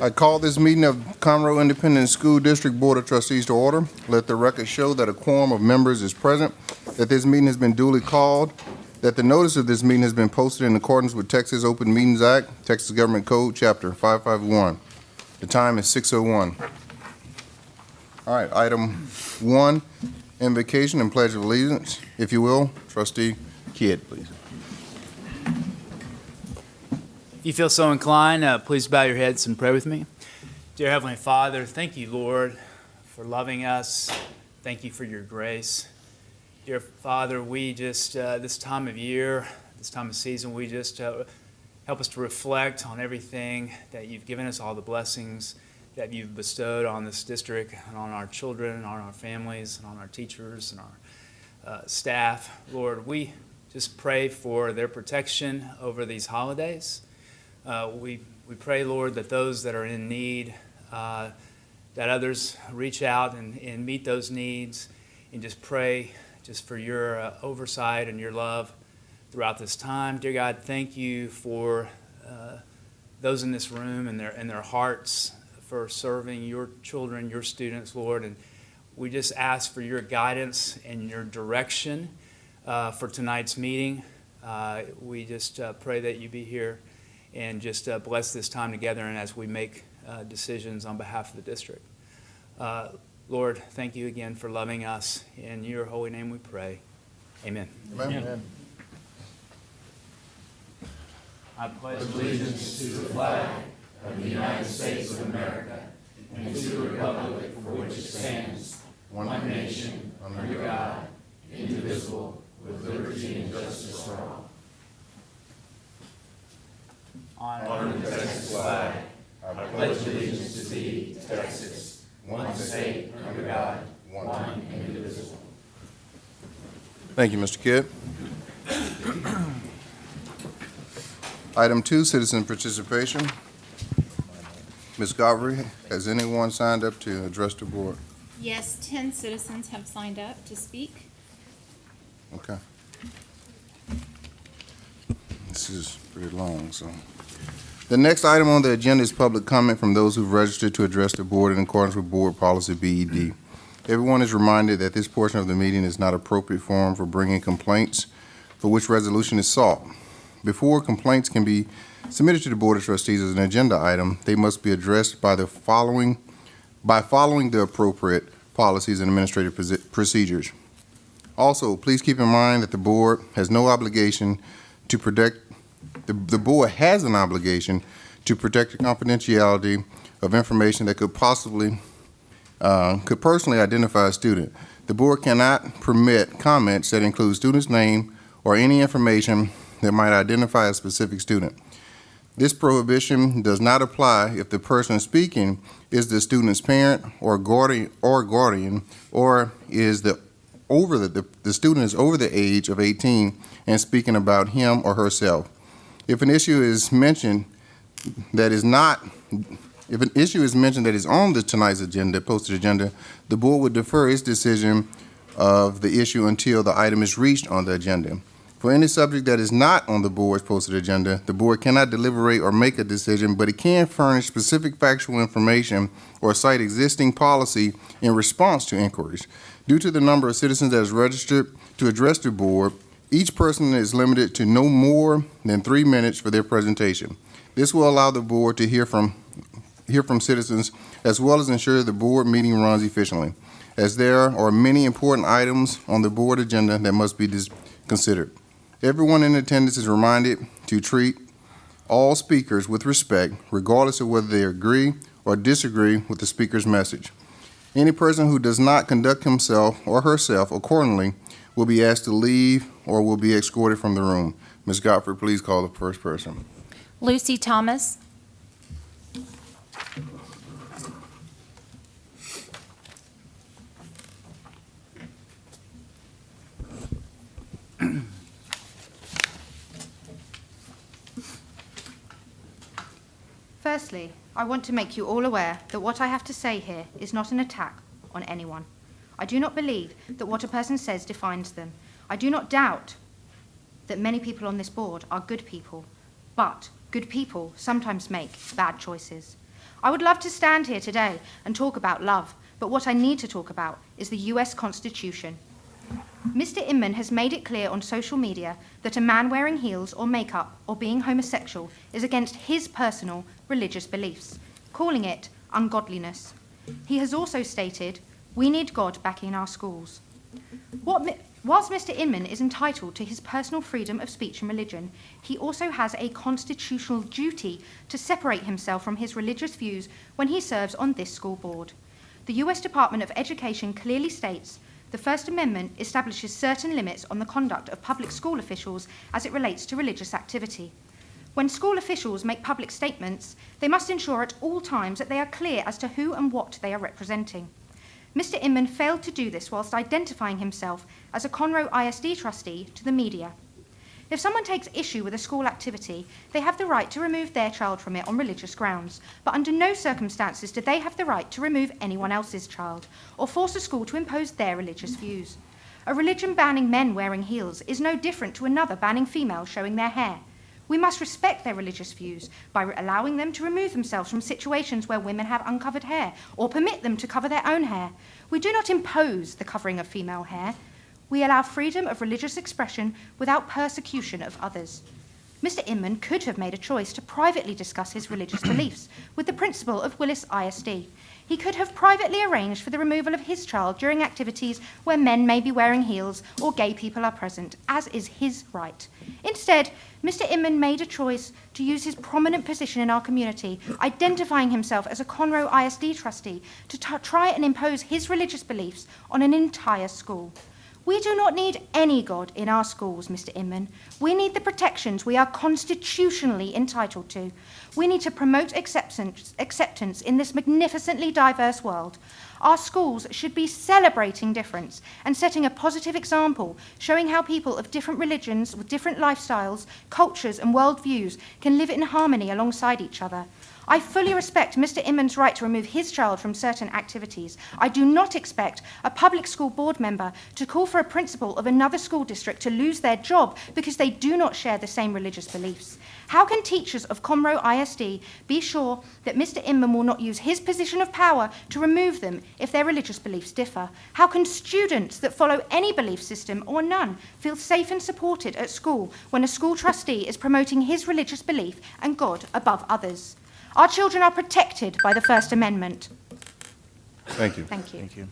I call this meeting of Conroe Independent School District Board of Trustees to order. Let the record show that a quorum of members is present, that this meeting has been duly called, that the notice of this meeting has been posted in accordance with Texas Open Meetings Act, Texas Government Code, Chapter 551. The time is 6:01. All right, item one, invocation and pledge of allegiance. If you will, trustee Kidd, please. If you feel so inclined, uh, please bow your heads and pray with me. Dear Heavenly Father, thank you, Lord, for loving us. Thank you for your grace. Dear Father, we just, uh, this time of year, this time of season, we just uh, help us to reflect on everything that you've given us, all the blessings that you've bestowed on this district and on our children, and on our families, and on our teachers and our uh, staff. Lord, we just pray for their protection over these holidays. Uh, we, we pray, Lord, that those that are in need, uh, that others reach out and, and meet those needs, and just pray just for your uh, oversight and your love throughout this time. Dear God, thank you for uh, those in this room and their, and their hearts for serving your children, your students, Lord. And we just ask for your guidance and your direction uh, for tonight's meeting. Uh, we just pray that you be here and just uh, bless this time together and as we make uh, decisions on behalf of the district. Uh, Lord, thank you again for loving us. In your holy name we pray. Amen. Amen. I pledge allegiance to the flag of the United States of America and to the republic for which it stands, One nation, under God, indivisible, with liberty and justice for all. Honor the Texas flag. I pledge allegiance to thee, Texas, one state, under God, one indivisible. Thank you, Mr. Kidd. Item two, citizen participation. Ms. Godfrey, has anyone signed up to address the board? Yes, 10 citizens have signed up to speak. Okay. This is pretty long, so. The next item on the agenda is public comment from those who've registered to address the board in accordance with Board Policy BED. Everyone is reminded that this portion of the meeting is not appropriate forum for bringing complaints for which resolution is sought. Before complaints can be submitted to the Board of Trustees as an agenda item, they must be addressed by the following, by following the appropriate policies and administrative procedures. Also, please keep in mind that the board has no obligation to protect, the, the board has an obligation to protect the confidentiality of information that could possibly, uh, could personally identify a student. The board cannot permit comments that include student's name or any information that might identify a specific student. This prohibition does not apply if the person speaking is the student's parent or guardian, or guardian, or is the over the, the, the student is over the age of 18 and speaking about him or herself. If an issue is mentioned that is not, if an issue is mentioned that is on the tonight's agenda, posted agenda, the board would defer its decision of the issue until the item is reached on the agenda. For any subject that is not on the board's posted agenda, the board cannot deliberate or make a decision, but it can furnish specific factual information or cite existing policy in response to inquiries. Due to the number of citizens that is registered to address the board, each person is limited to no more than three minutes for their presentation. This will allow the board to hear from, hear from citizens as well as ensure the board meeting runs efficiently, as there are many important items on the board agenda that must be considered. Everyone in attendance is reminded to treat all speakers with respect, regardless of whether they agree or disagree with the speaker's message. Any person who does not conduct himself or herself accordingly will be asked to leave or will be escorted from the room. Ms. Godfrey, please call the first person. Lucy Thomas. Firstly, I want to make you all aware that what I have to say here is not an attack on anyone. I do not believe that what a person says defines them. I do not doubt that many people on this board are good people, but Good people sometimes make bad choices. I would love to stand here today and talk about love, but what I need to talk about is the US Constitution. Mr. Inman has made it clear on social media that a man wearing heels or makeup or being homosexual is against his personal religious beliefs, calling it ungodliness. He has also stated, We need God back in our schools. What, whilst Mr. Inman is entitled to his personal freedom of speech and religion, he also has a constitutional duty to separate himself from his religious views when he serves on this school board. The US Department of Education clearly states the First Amendment establishes certain limits on the conduct of public school officials as it relates to religious activity. When school officials make public statements, they must ensure at all times that they are clear as to who and what they are representing. Mr. Inman failed to do this whilst identifying himself as a Conroe ISD trustee to the media. If someone takes issue with a school activity, they have the right to remove their child from it on religious grounds, but under no circumstances do they have the right to remove anyone else's child or force a school to impose their religious views. A religion banning men wearing heels is no different to another banning females showing their hair. We must respect their religious views by allowing them to remove themselves from situations where women have uncovered hair or permit them to cover their own hair. We do not impose the covering of female hair. We allow freedom of religious expression without persecution of others. Mr. Inman could have made a choice to privately discuss his religious beliefs with the principal of Willis ISD. He could have privately arranged for the removal of his child during activities where men may be wearing heels or gay people are present, as is his right. Instead, Mr. Inman made a choice to use his prominent position in our community, identifying himself as a Conroe ISD trustee, to try and impose his religious beliefs on an entire school. We do not need any God in our schools, Mr. Inman. We need the protections we are constitutionally entitled to. We need to promote acceptance, acceptance in this magnificently diverse world. Our schools should be celebrating difference and setting a positive example, showing how people of different religions, with different lifestyles, cultures, and worldviews can live in harmony alongside each other. I fully respect Mr. Inman's right to remove his child from certain activities. I do not expect a public school board member to call for a principal of another school district to lose their job because they do not share the same religious beliefs. How can teachers of Conroe ISD be sure that Mr. Inman will not use his position of power to remove them if their religious beliefs differ? How can students that follow any belief system or none feel safe and supported at school when a school trustee is promoting his religious belief and God above others? Our children are protected by the First Amendment. Thank you. Thank you. Thank you.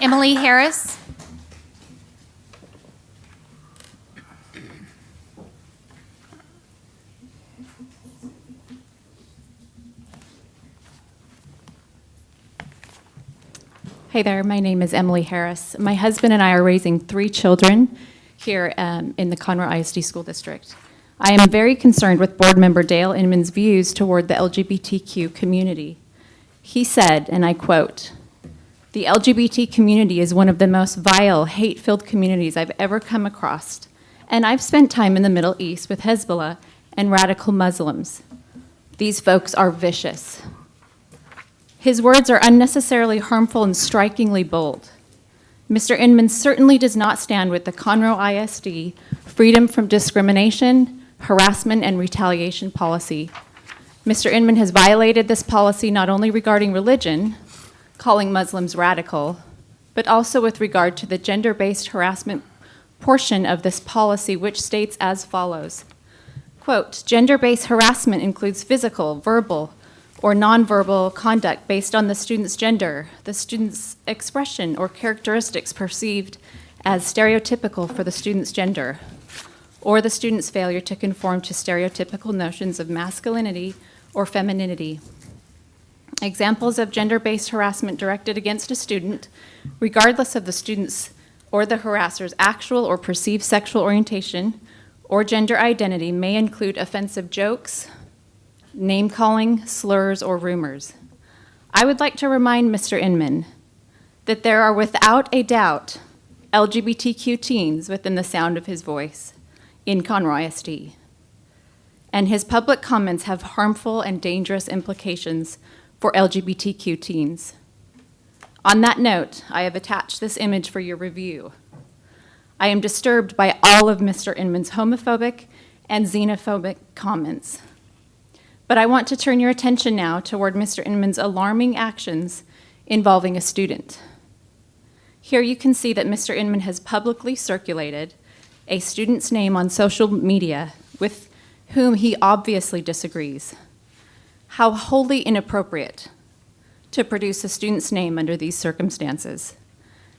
Emily Harris. Hey there, my name is Emily Harris. My husband and I are raising three children here um, in the Conroe ISD School District. I am very concerned with Board Member Dale Inman's views toward the LGBTQ community. He said, and I quote, "The LGBT community is one of the most vile, hate-filled communities I've ever come across, and I've spent time in the Middle East with Hezbollah and radical Muslims. These folks are vicious. His words are unnecessarily harmful and strikingly bold. Mr. Inman certainly does not stand with the Conroe ISD freedom from discrimination, harassment, and retaliation policy. Mr. Inman has violated this policy not only regarding religion, calling Muslims radical, but also with regard to the gender-based harassment portion of this policy, which states as follows. Quote, gender-based harassment includes physical, verbal, or nonverbal conduct based on the student's gender, the student's expression or characteristics perceived as stereotypical for the student's gender, or the student's failure to conform to stereotypical notions of masculinity or femininity. Examples of gender-based harassment directed against a student, regardless of the student's or the harasser's actual or perceived sexual orientation or gender identity may include offensive jokes, name-calling, slurs, or rumors. I would like to remind Mr. Inman that there are without a doubt LGBTQ teens within the sound of his voice in Conroe ISD. And his public comments have harmful and dangerous implications for LGBTQ teens. On that note, I have attached this image for your review. I am disturbed by all of Mr. Inman's homophobic and xenophobic comments. But I want to turn your attention now toward Mr. Inman's alarming actions involving a student. Here you can see that Mr. Inman has publicly circulated a student's name on social media with whom he obviously disagrees. How wholly inappropriate to produce a student's name under these circumstances.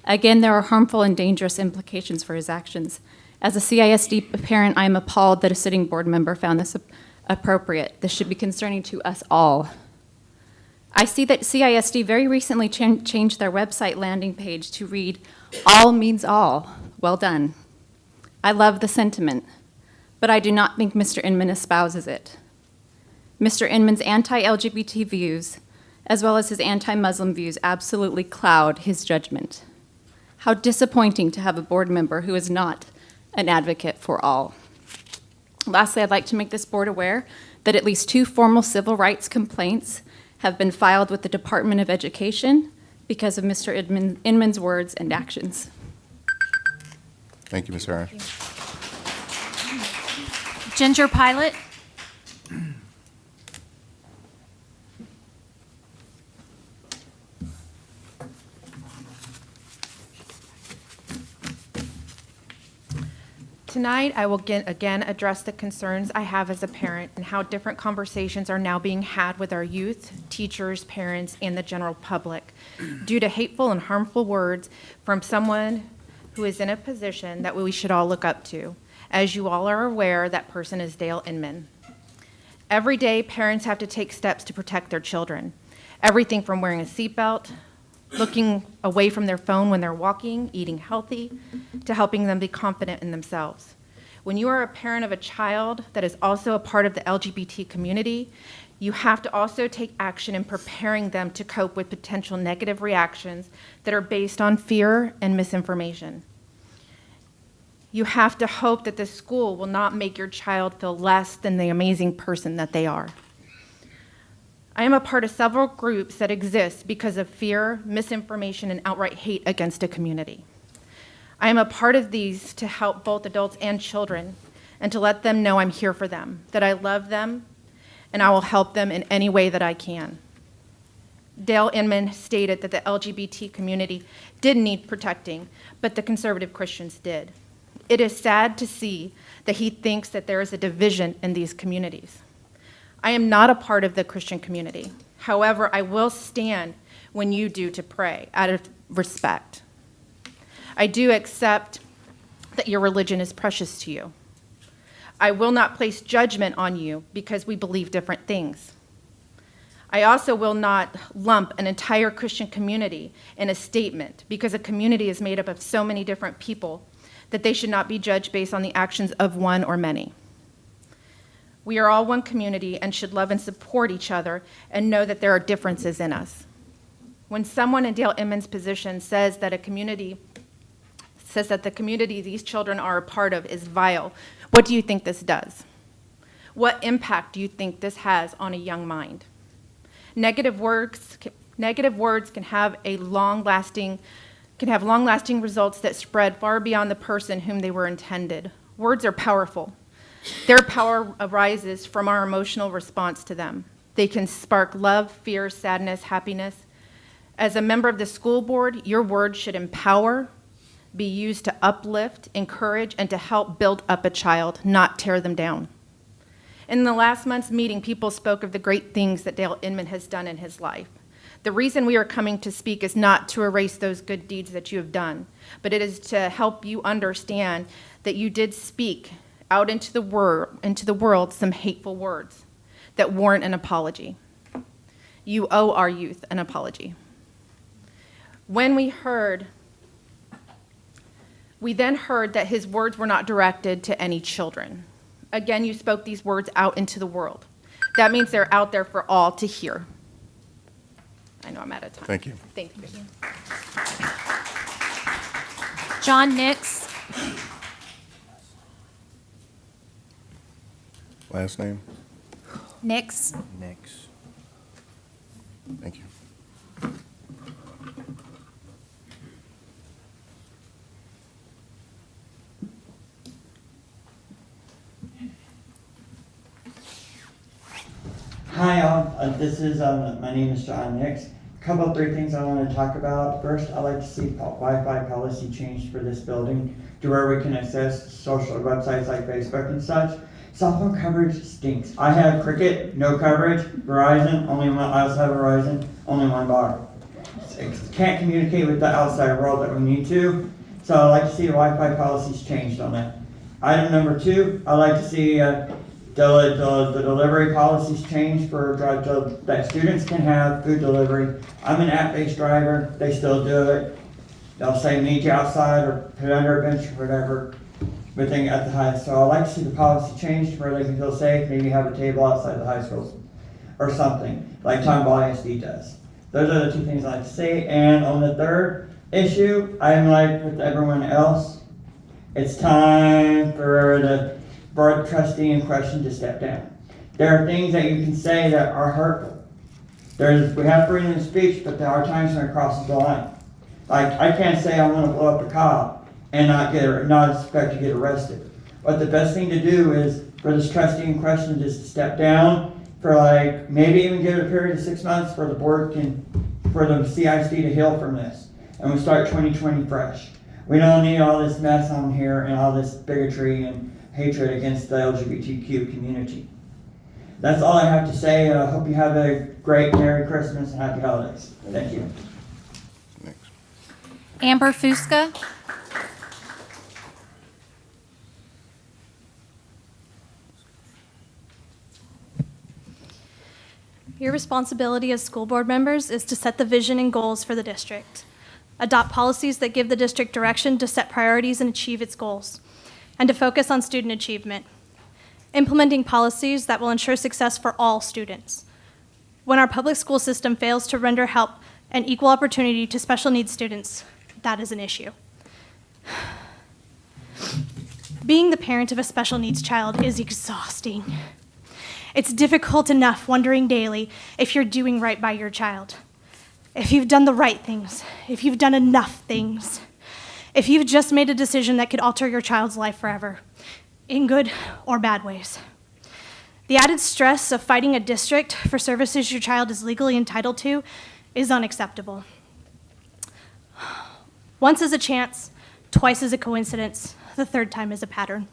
Again, there are harmful and dangerous implications for his actions. As a CISD parent, I am appalled that a sitting board member found this appropriate. This should be concerning to us all. I see that CISD very recently chan- changed their website landing page to read, All means all. Well done. I love the sentiment, but I do not think Mr. Inman espouses it. Mr. Inman's anti LGBT views, as well as his anti Muslim views, absolutely cloud his judgment. How disappointing to have a board member who is not an advocate for all. Lastly, I'd like to make this board aware that at least two formal civil rights complaints have been filed with the Department of Education because of Mr. Inman- Inman's words and actions. Thank you, Ms. Harris. Ginger Pilot. Tonight, I will get- again address the concerns I have as a parent and how different conversations are now being had with our youth, teachers, parents, and the general public due to hateful and harmful words from someone who is in a position that we should all look up to. As you all are aware, that person is Dale Inman. Every day, parents have to take steps to protect their children. Everything from wearing a seatbelt, looking away from their phone when they're walking, eating healthy, to helping them be confident in themselves. When you are a parent of a child that is also a part of the LGBT community, you have to also take action in preparing them to cope with potential negative reactions that are based on fear and misinformation. You have to hope that the school will not make your child feel less than the amazing person that they are. I am a part of several groups that exist because of fear, misinformation, and outright hate against a community. I am a part of these to help both adults and children and to let them know I'm here for them, that I love them, and I will help them in any way that I can. Dale Inman stated that the LGBT community did need protecting, but the conservative Christians did. It is sad to see that he thinks that there is a division in these communities. I am not a part of the Christian community. However, I will stand when you do to pray out of respect. I do accept that your religion is precious to you. I will not place judgment on you because we believe different things. I also will not lump an entire Christian community in a statement because a community is made up of so many different people that they should not be judged based on the actions of one or many. We are all one community and should love and support each other and know that there are differences in us. When someone in Dale Inman's position says that a community says that the community these children are a part of is vile, what do you think this does? What impact do you think this has on a young mind? Negative words, negative words can have a long-lasting can have long-lasting results that spread far beyond the person whom they were intended. Words are powerful. Their power arises from our emotional response to them. They can spark love, fear, sadness, happiness. As a member of the school board, your words should empower, be used to uplift, encourage, and to help build up a child, not tear them down. In the last month's meeting, people spoke of the great things that Dale Inman has done in his life. The reason we are coming to speak is not to erase those good deeds that you have done, but it is to help you understand that you did speak out into the, wor- into the world some hateful words that warrant an apology. You owe our youth an apology. When we heard, we then heard that his words were not directed to any children. Again, you spoke these words out into the world. That means they're out there for all to hear. I know I'm out of time. Thank you. Thank you. John Nix. Last name? Nix. Nix. Thank you. Hi, all. uh, this is, um, my name is John Nix. A couple of three things I want to talk about. First, I'd like to see Wi-Fi policy changed for this building to where we can access social websites like Facebook and such. Cell phone coverage stinks. I have Cricket, no coverage. Verizon, only one. Have Verizon, only one bar. Can't communicate with the outside world that we need to. So I'd like to see the Wi-Fi policies changed on that. Item number two, I'd like to see uh, the, the, the delivery policies changed for to- that students can have food delivery. I'm an app-based driver, they still do it. They'll say meet you outside or put under a bench or whatever, but then at the high, so I'd like to see the policy changed where they can feel safe, maybe have a table outside the high schools or something, like Tomball ISD does. Those are the two things I'd like to say, and on the third issue, I'm like with everyone else, it's time for the board trustee in question to step down. There are things that you can say that are hurtful. There's, we have freedom of speech, but there are times when it crosses the line. Like, I can't say I'm gonna blow up a cop and not get, not expect to get arrested. But the best thing to do is for this trustee in question just to step down for like, maybe even give it a period of six months for the board can, for the CIC to heal from this. And we start twenty twenty fresh. We don't need all this mess on here and all this bigotry and hatred against the LGBTQ community. That's all I have to say. I hope you have a great Merry Christmas and Happy Holidays. Thank you. Amber Fusca. Your responsibility as school board members is to set the vision and goals for the district, adopt policies that give the district direction to set priorities and achieve its goals, and to focus on student achievement, implementing policies that will ensure success for all students. When our public school system fails to render help and equal opportunity to special needs students, that is an issue. Being the parent of a special needs child is exhausting. It's difficult enough wondering daily if you're doing right by your child, if you've done the right things, if you've done enough things, if you've just made a decision that could alter your child's life forever, in good or bad ways. The added stress of fighting a district for services your child is legally entitled to is unacceptable. Once is a chance, twice is a coincidence, the third time is a pattern.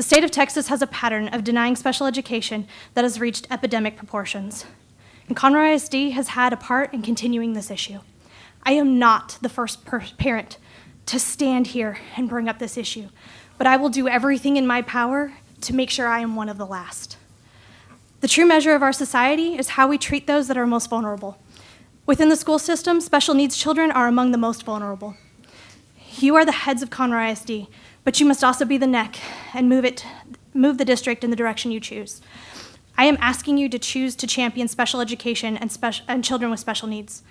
The state of Texas has a pattern of denying special education that has reached epidemic proportions. And Conroe ISD has had a part in continuing this issue. I am not the first parent to stand here and bring up this issue, but I will do everything in my power to make sure I am one of the last. The true measure of our society is how we treat those that are most vulnerable. Within the school system, special needs children are among the most vulnerable. You are the heads of Conroe ISD, but you must also be the neck and move it, move the district in the direction you choose. I am asking you to choose to champion special education and, and children with special needs.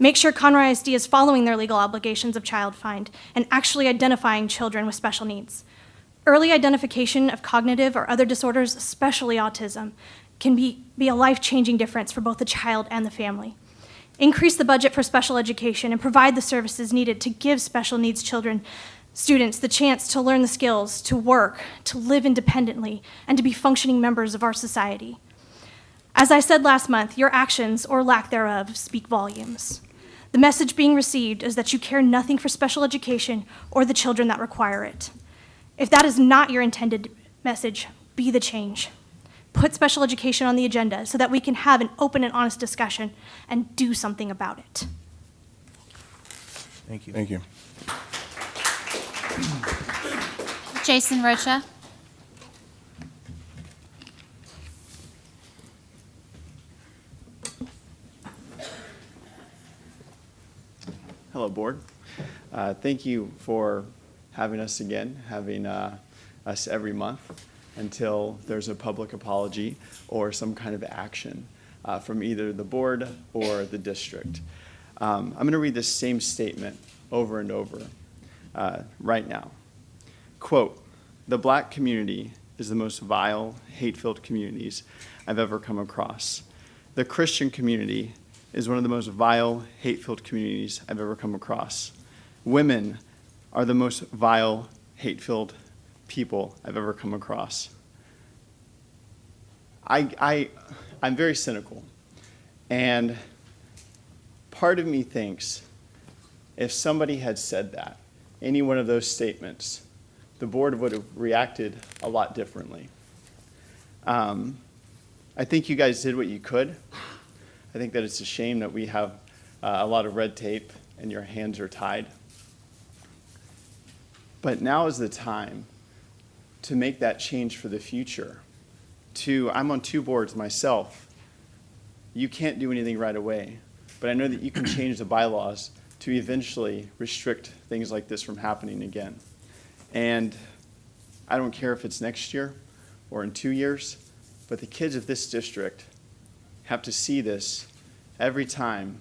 Make sure Conroe ISD is following their legal obligations of child find and actually identifying children with special needs. Early identification of cognitive or other disorders, especially autism, can be, be a life changing difference for both the child and the family. Increase the budget for special education and provide the services needed to give special needs children, students, the chance to learn the skills, to work, to live independently, and to be functioning members of our society. As I said last month, your actions or lack thereof speak volumes. The message being received is that you care nothing for special education or the children that require it. If that is not your intended message, be the change. Put special education on the agenda so that we can have an open and honest discussion and do something about it. Thank you. Thank you. Jason Rocha. Hello, Board. Uh, Thank you for having us again, having uh, us every month until there's a public apology or some kind of action uh, from either the board or the district. Um, I'm going to read this same statement over and over uh, right now. Quote, "The black community is the most vile, hate-filled communities I've ever come across. The Christian community is one of the most vile, hate-filled communities I've ever come across. Women are the most vile, hate-filled people I've ever come across." I, I, I'm very cynical. And part of me thinks if somebody had said that, any one of those statements, the board would have reacted a lot differently. Um, I think you guys did what you could. I think that it's a shame that we have uh, a lot of red tape and your hands are tied. But now is the time to make that change for the future. To, I'm on two boards myself. You can't do anything right away, but I know that you can change the bylaws to eventually restrict things like this from happening again. And I don't care if it's next year or in two years, but the kids of this district have to see this every time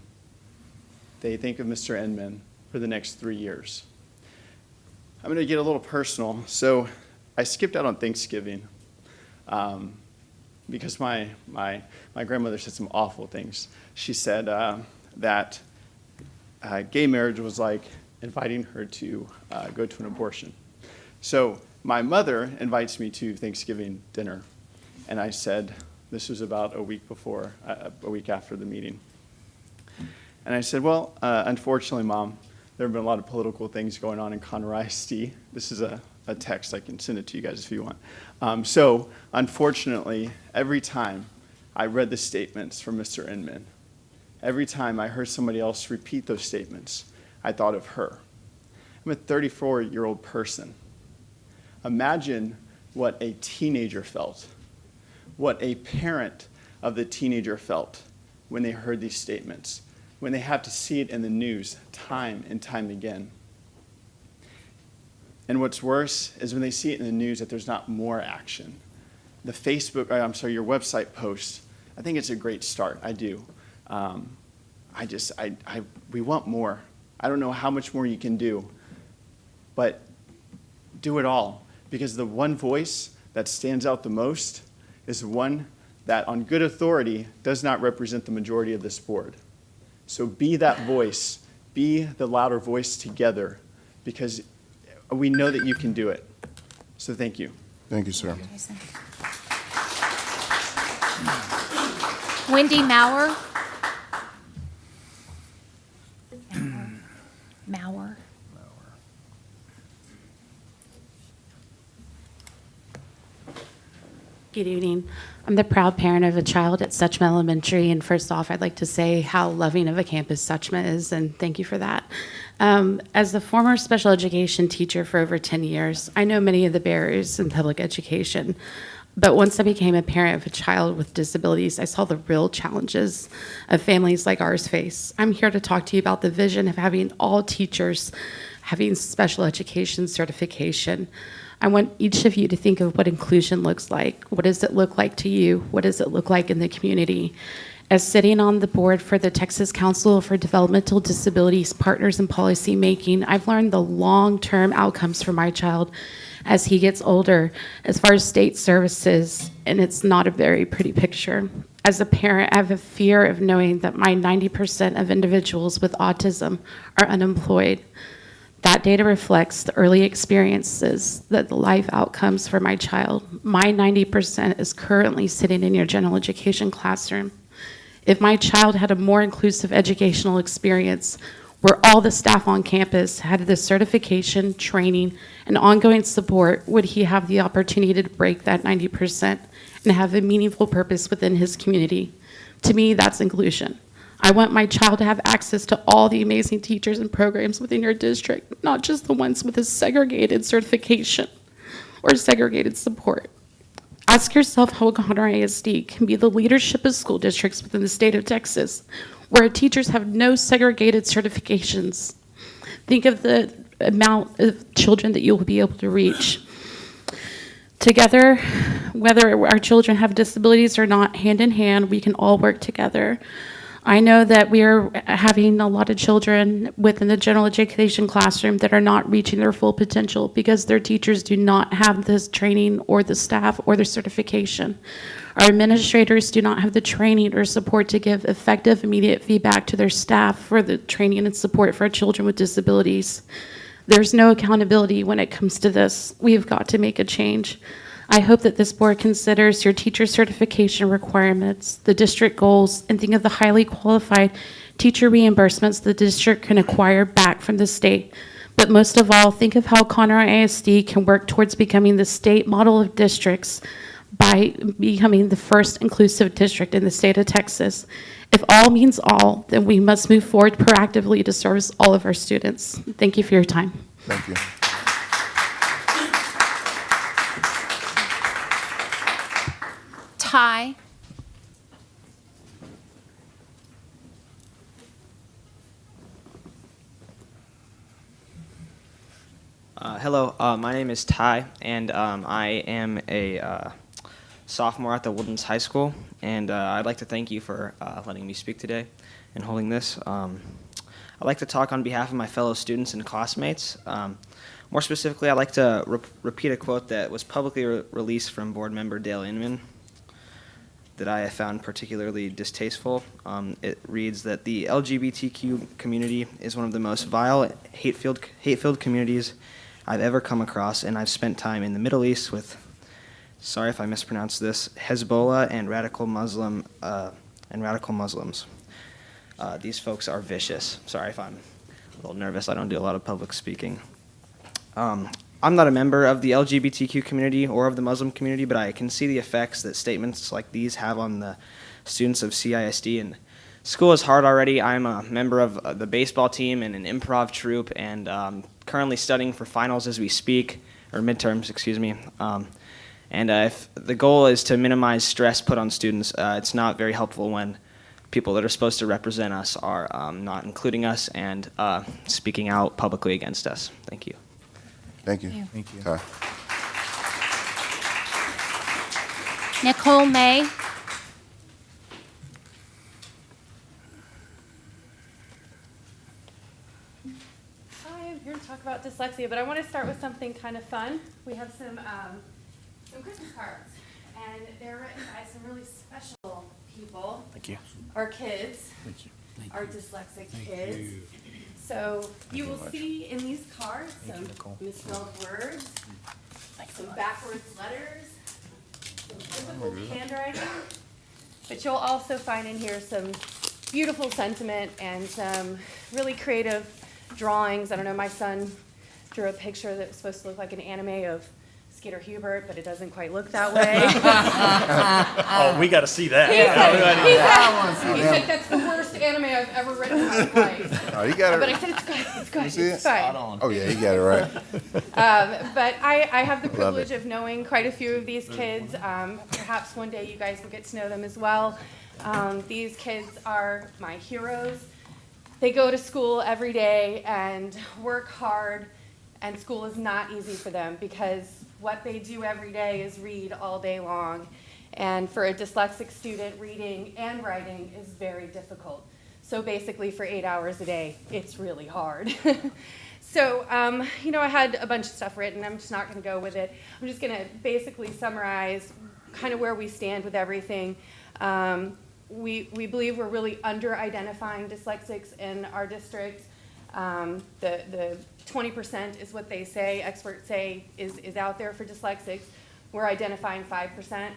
they think of Mr. Inman for the next three years. I'm going to get a little personal. So I skipped out on Thanksgiving um, because my, my, my grandmother said some awful things. She said uh, that uh, gay marriage was like inviting her to uh, go to an abortion. So my mother invites me to Thanksgiving dinner, and I said, this was about a week before, uh, a week after the meeting. And I said, well, uh, unfortunately, Mom, there have been a lot of political things going on in Conroe ISD. This is a, a text. I can send it to you guys if you want. Um, so, unfortunately, every time I read the statements from Mr. Inman, every time I heard somebody else repeat those statements, I thought of her. I'm a 34 year old person. Imagine what a teenager felt, what a parent of the teenager felt when they heard these statements when they have to see it in the news time and time again. And what's worse is when they see it in the news that there's not more action. The Facebook, uh, I'm sorry, your website posts, I think it's a great start. I do. Um, I just, I, I, we want more. I don't know how much more you can do, but do it all because the one voice that stands out the most is one that, on good authority, does not represent the majority of this board. So be that voice, be the louder voice together, because we know that you can do it. So thank you. Thank you, sir. Jason. Wendy Mauer. Good evening. I'm the proud parent of a child at Suchma Elementary, and first off, I'd like to say how loving of a campus Suchma is, and thank you for that. Um, as the former special education teacher for over 10 years, I know many of the barriers in public education. But once I became a parent of a child with disabilities, I saw the real challenges of families like ours face. I'm here to talk to you about the vision of having all teachers having special education certification. I want each of you to think of what inclusion looks like. What does it look like to you? What does it look like in the community? As sitting on the board for the Texas Council for Developmental Disabilities Partners in Policy Making, I've learned the long-term outcomes for my child as he gets older as far as state services, and it's not a very pretty picture. As a parent, I have a fear of knowing that my 90% of individuals with autism are unemployed. That data reflects the early experiences, that the life outcomes for my child. My 90% is currently sitting in your general education classroom. If my child had a more inclusive educational experience where all the staff on campus had the certification, training, and ongoing support, would he have the opportunity to break that 90% and have a meaningful purpose within his community? To me, that's inclusion. I want my child to have access to all the amazing teachers and programs within your district, not just the ones with a segregated certification or segregated support. Ask yourself how Conroe ISD can be the leadership of school districts within the state of Texas, where teachers have no segregated certifications. Think of the amount of children that you'll be able to reach. Together, whether our children have disabilities or not, hand in hand, we can all work together. I know that we are having a lot of children within the general education classroom that are not reaching their full potential because their teachers do not have this training or the staff or the certification. Our administrators do not have the training or support to give effective immediate feedback to their staff for the training and support for children with disabilities. There's no accountability when it comes to this. We've got to make a change. I hope that this board considers your teacher certification requirements, the district goals, and think of the highly qualified teacher reimbursements the district can acquire back from the state. But most of all, think of how Conroe ISD can work towards becoming the state model of districts by becoming the first inclusive district in the state of Texas. If all means all, then we must move forward proactively to service all of our students. Thank you for your time. Thank you. Ty. Uh, hello, uh, my name is Ty, and um, I am a uh, sophomore at the Woodlands High School. And uh, I'd like to thank you for uh, letting me speak today and holding this. Um, I'd like to talk on behalf of my fellow students and classmates. Um, more specifically, I'd like to re- repeat a quote that was publicly re- released from board member Dale Inman that I have found particularly distasteful. Um, it reads that the LGBTQ community is one of the most vile, hate-filled, hate-filled communities I've ever come across, and I've spent time in the Middle East with, sorry if I mispronounced this, Hezbollah and radical Muslim uh, and radical Muslims. Uh, these folks are vicious. Sorry if I'm a little nervous. I don't do a lot of public speaking. Um, I'm not a member of the LGBTQ community or of the Muslim community, but I can see the effects that statements like these have on the students of CISD. And school is hard already. I'm a member of uh, the baseball team and an improv troupe, and um, currently studying for finals as we speak, or midterms, excuse me. Um, and uh, if the goal is to minimize stress put on students, uh, it's not very helpful when people that are supposed to represent us are um, not including us and uh, speaking out publicly against us. Thank you. Thank you. Thank you. Ty. Nicole May. Hi, I'm here to talk about dyslexia, but I want to start with something kind of fun. We have some, um, some Christmas cards, and they're written by some really special people. Thank you. Our kids. Thank you. Our dyslexic kids. So you will see in these cards some misspelled words, some backwards letters, some difficult handwriting. But you'll also find in here some beautiful sentiment and some really creative drawings. I don't know, my son drew a picture that was supposed to look like an anime of Skeeter Hubert, but it doesn't quite look that way. Oh, we gotta see that. He said, Yeah. he I wanna see said, he said, that's the worst anime I've ever written in my life. Oh, you got it. But I said, it's good, it's good, You see it's it? fine. Oh, yeah, you got it right. Um, but I, I have the privilege of knowing quite a few of these kids. Um, perhaps one day you guys will get to know them as well. Um, these kids are my heroes. They go to school every day and work hard, and school is not easy for them because what they do every day is read all day long. And for a dyslexic student, reading and writing is very difficult. So basically, for eight hours a day, it's really hard. so, um, you know, I had a bunch of stuff written. I'm just not going to go with it. I'm just going to basically summarize kind of where we stand with everything. Um, we, we believe we're really under identifying dyslexics in our district. Um, the, the 20% is what they say, experts say is, is out there for dyslexics. We're identifying 5%.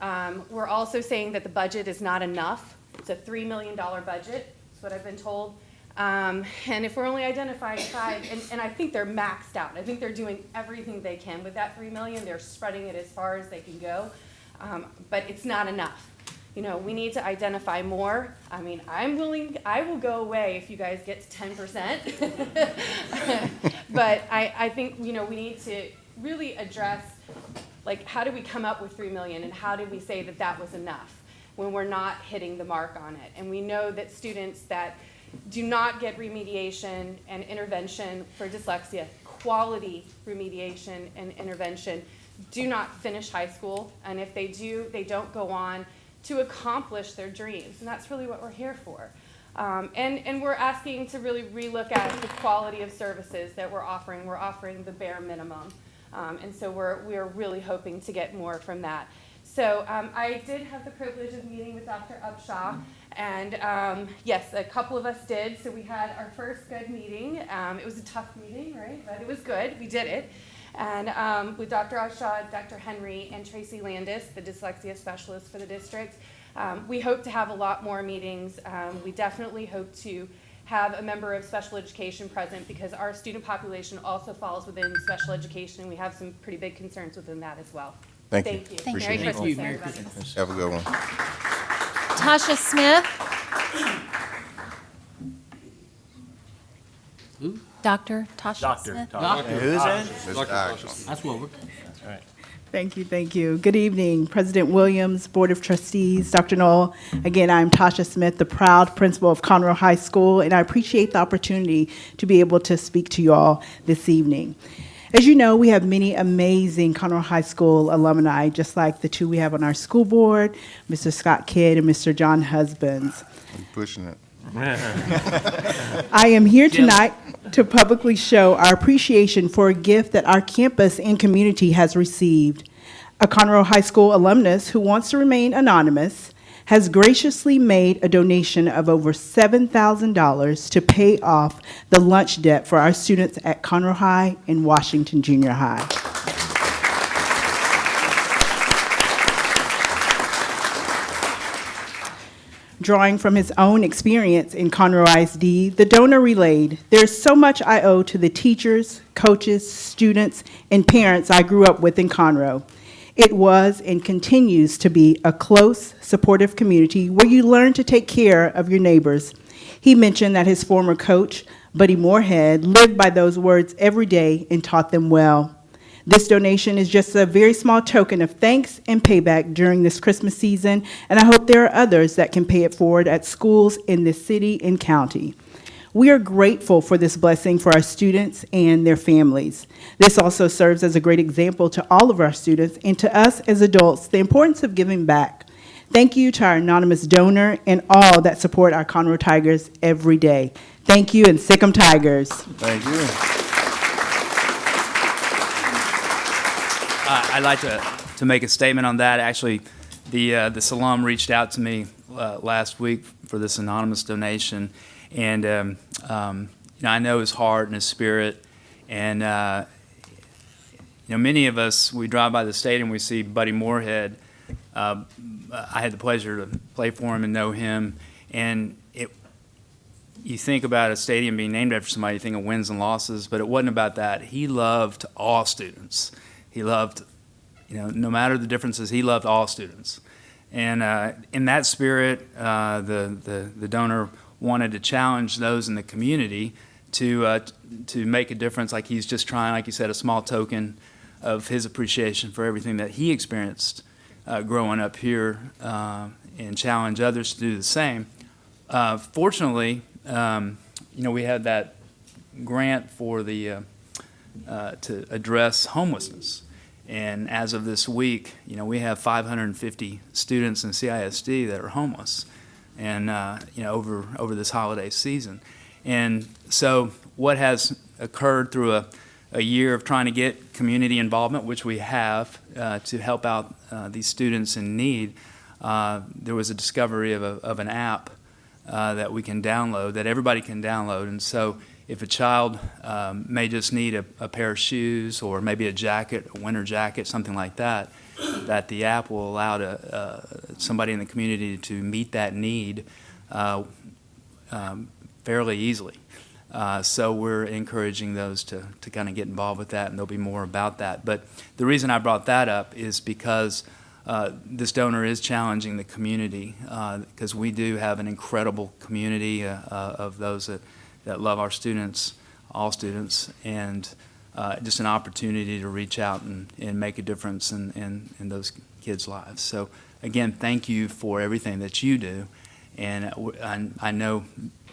Um, we're also saying that the budget is not enough. It's a $3 million budget, that's what I've been told. Um, and if we're only identifying five, and, and I think they're maxed out. I think they're doing everything they can with that 3 million. They're spreading it as far as they can go. Um, but it's not enough. You know, we need to identify more. I mean, I'm willing, I will go away if you guys get to 10%. but I, I think, you know, we need to really address, like, how do we come up with 3 million and how do we say that that was enough when we're not hitting the mark on it? And we know that students that do not get remediation and intervention for dyslexia, quality remediation and intervention, do not finish high school. And if they do, they don't go on to accomplish their dreams. And that's really what we're here for. Um, and, and we're asking to really relook at the quality of services that we're offering. We're offering the bare minimum. Um, and so we're, we're really hoping to get more from that. So um, I did have the privilege of meeting with Dr. Upshaw. And um, yes, a couple of us did. So we had our first good meeting. Um, it was a tough meeting, right? But it was good. We did it. And um, with Dr. Ashad, Dr. Henry, and Tracy Landis, the dyslexia specialist for the district, um, we hope to have a lot more meetings. Um, we definitely hope to have a member of special education present because our student population also falls within special education. and We have some pretty big concerns within that as well. Thank you. Thank you. Appreciate Merry it. Christmas, Merry everybody. Have a good one. Tasha Smith. Dr. Tasha Doctor. Smith. Doctor. Who's that? Mr. Agnew. That's what we're. Thank you, thank you. Good evening, President Williams, Board of Trustees, Dr. Null. Again, I'm Tasha Smith, the proud principal of Conroe High School, and I appreciate the opportunity to be able to speak to you all this evening. As you know, we have many amazing Conroe High School alumni, just like the two we have on our school board, Mr. Scott Kidd and Mr. John Husbands. I'm pushing it. I am here tonight to publicly show our appreciation for a gift that our campus and community has received. A Conroe High School alumnus who wants to remain anonymous has graciously made a donation of over $7,000 to pay off the lunch debt for our students at Conroe High and Washington Junior High. Drawing from his own experience in Conroe ISD, the donor relayed, There's so much I owe to the teachers, coaches, students, and parents I grew up with in Conroe. It was and continues to be a close, supportive community where you learn to take care of your neighbors. He mentioned that his former coach, Buddy Moorhead, lived by those words every day and taught them well. This donation is just a very small token of thanks and payback during this Christmas season, and I hope there are others that can pay it forward at schools in this city and county. We are grateful for this blessing for our students and their families. This also serves as a great example to all of our students and to us as adults the importance of giving back. Thank you to our anonymous donor and all that support our Conroe Tigers every day. Thank you and sick 'em Tigers. Thank you. Uh, I'd like to, to make a statement on that. Actually, the, uh, this alum reached out to me uh, last week for this anonymous donation. And, um, um, you know, I know his heart and his spirit. And, uh, you know, many of us, we drive by the stadium, we see Buddy Moorhead. Uh, I had the pleasure to play for him and know him. And it, you think about a stadium being named after somebody, you think of wins and losses, but it wasn't about that. He loved all students. He loved, you know, no matter the differences, he loved all students. And uh, in that spirit, uh, the, the, the donor wanted to challenge those in the community to, uh, to make a difference, like he's just trying, like you said, a small token of his appreciation for everything that he experienced uh, growing up here uh, and challenge others to do the same. Uh, fortunately, um, you know, we had that grant for the uh, to address homelessness. And as of this week, you know, we have 550 students in CISD that are homeless, and uh, you know, over over this holiday season. And so, what has occurred through a, a year of trying to get community involvement, which we have, uh, to help out uh, these students in need, uh, there was a discovery of, a, of an app that we can download, that everybody can download. And so if a child um, may just need a, a, pair of shoes or maybe a jacket, a winter jacket, something like that, that the app will allow to, uh, somebody in the community to meet that need uh, um, fairly easily. Uh, so we're encouraging those to, to kind of get involved with that, and there'll be more about that. But the reason I brought that up is because uh, this donor is challenging the community because uh, we do have an incredible community uh, uh, of those that, that love our students, all students, and uh, just an opportunity to reach out and, and make a difference in, in, in those kids' lives. So again, thank you for everything that you do, and I, I know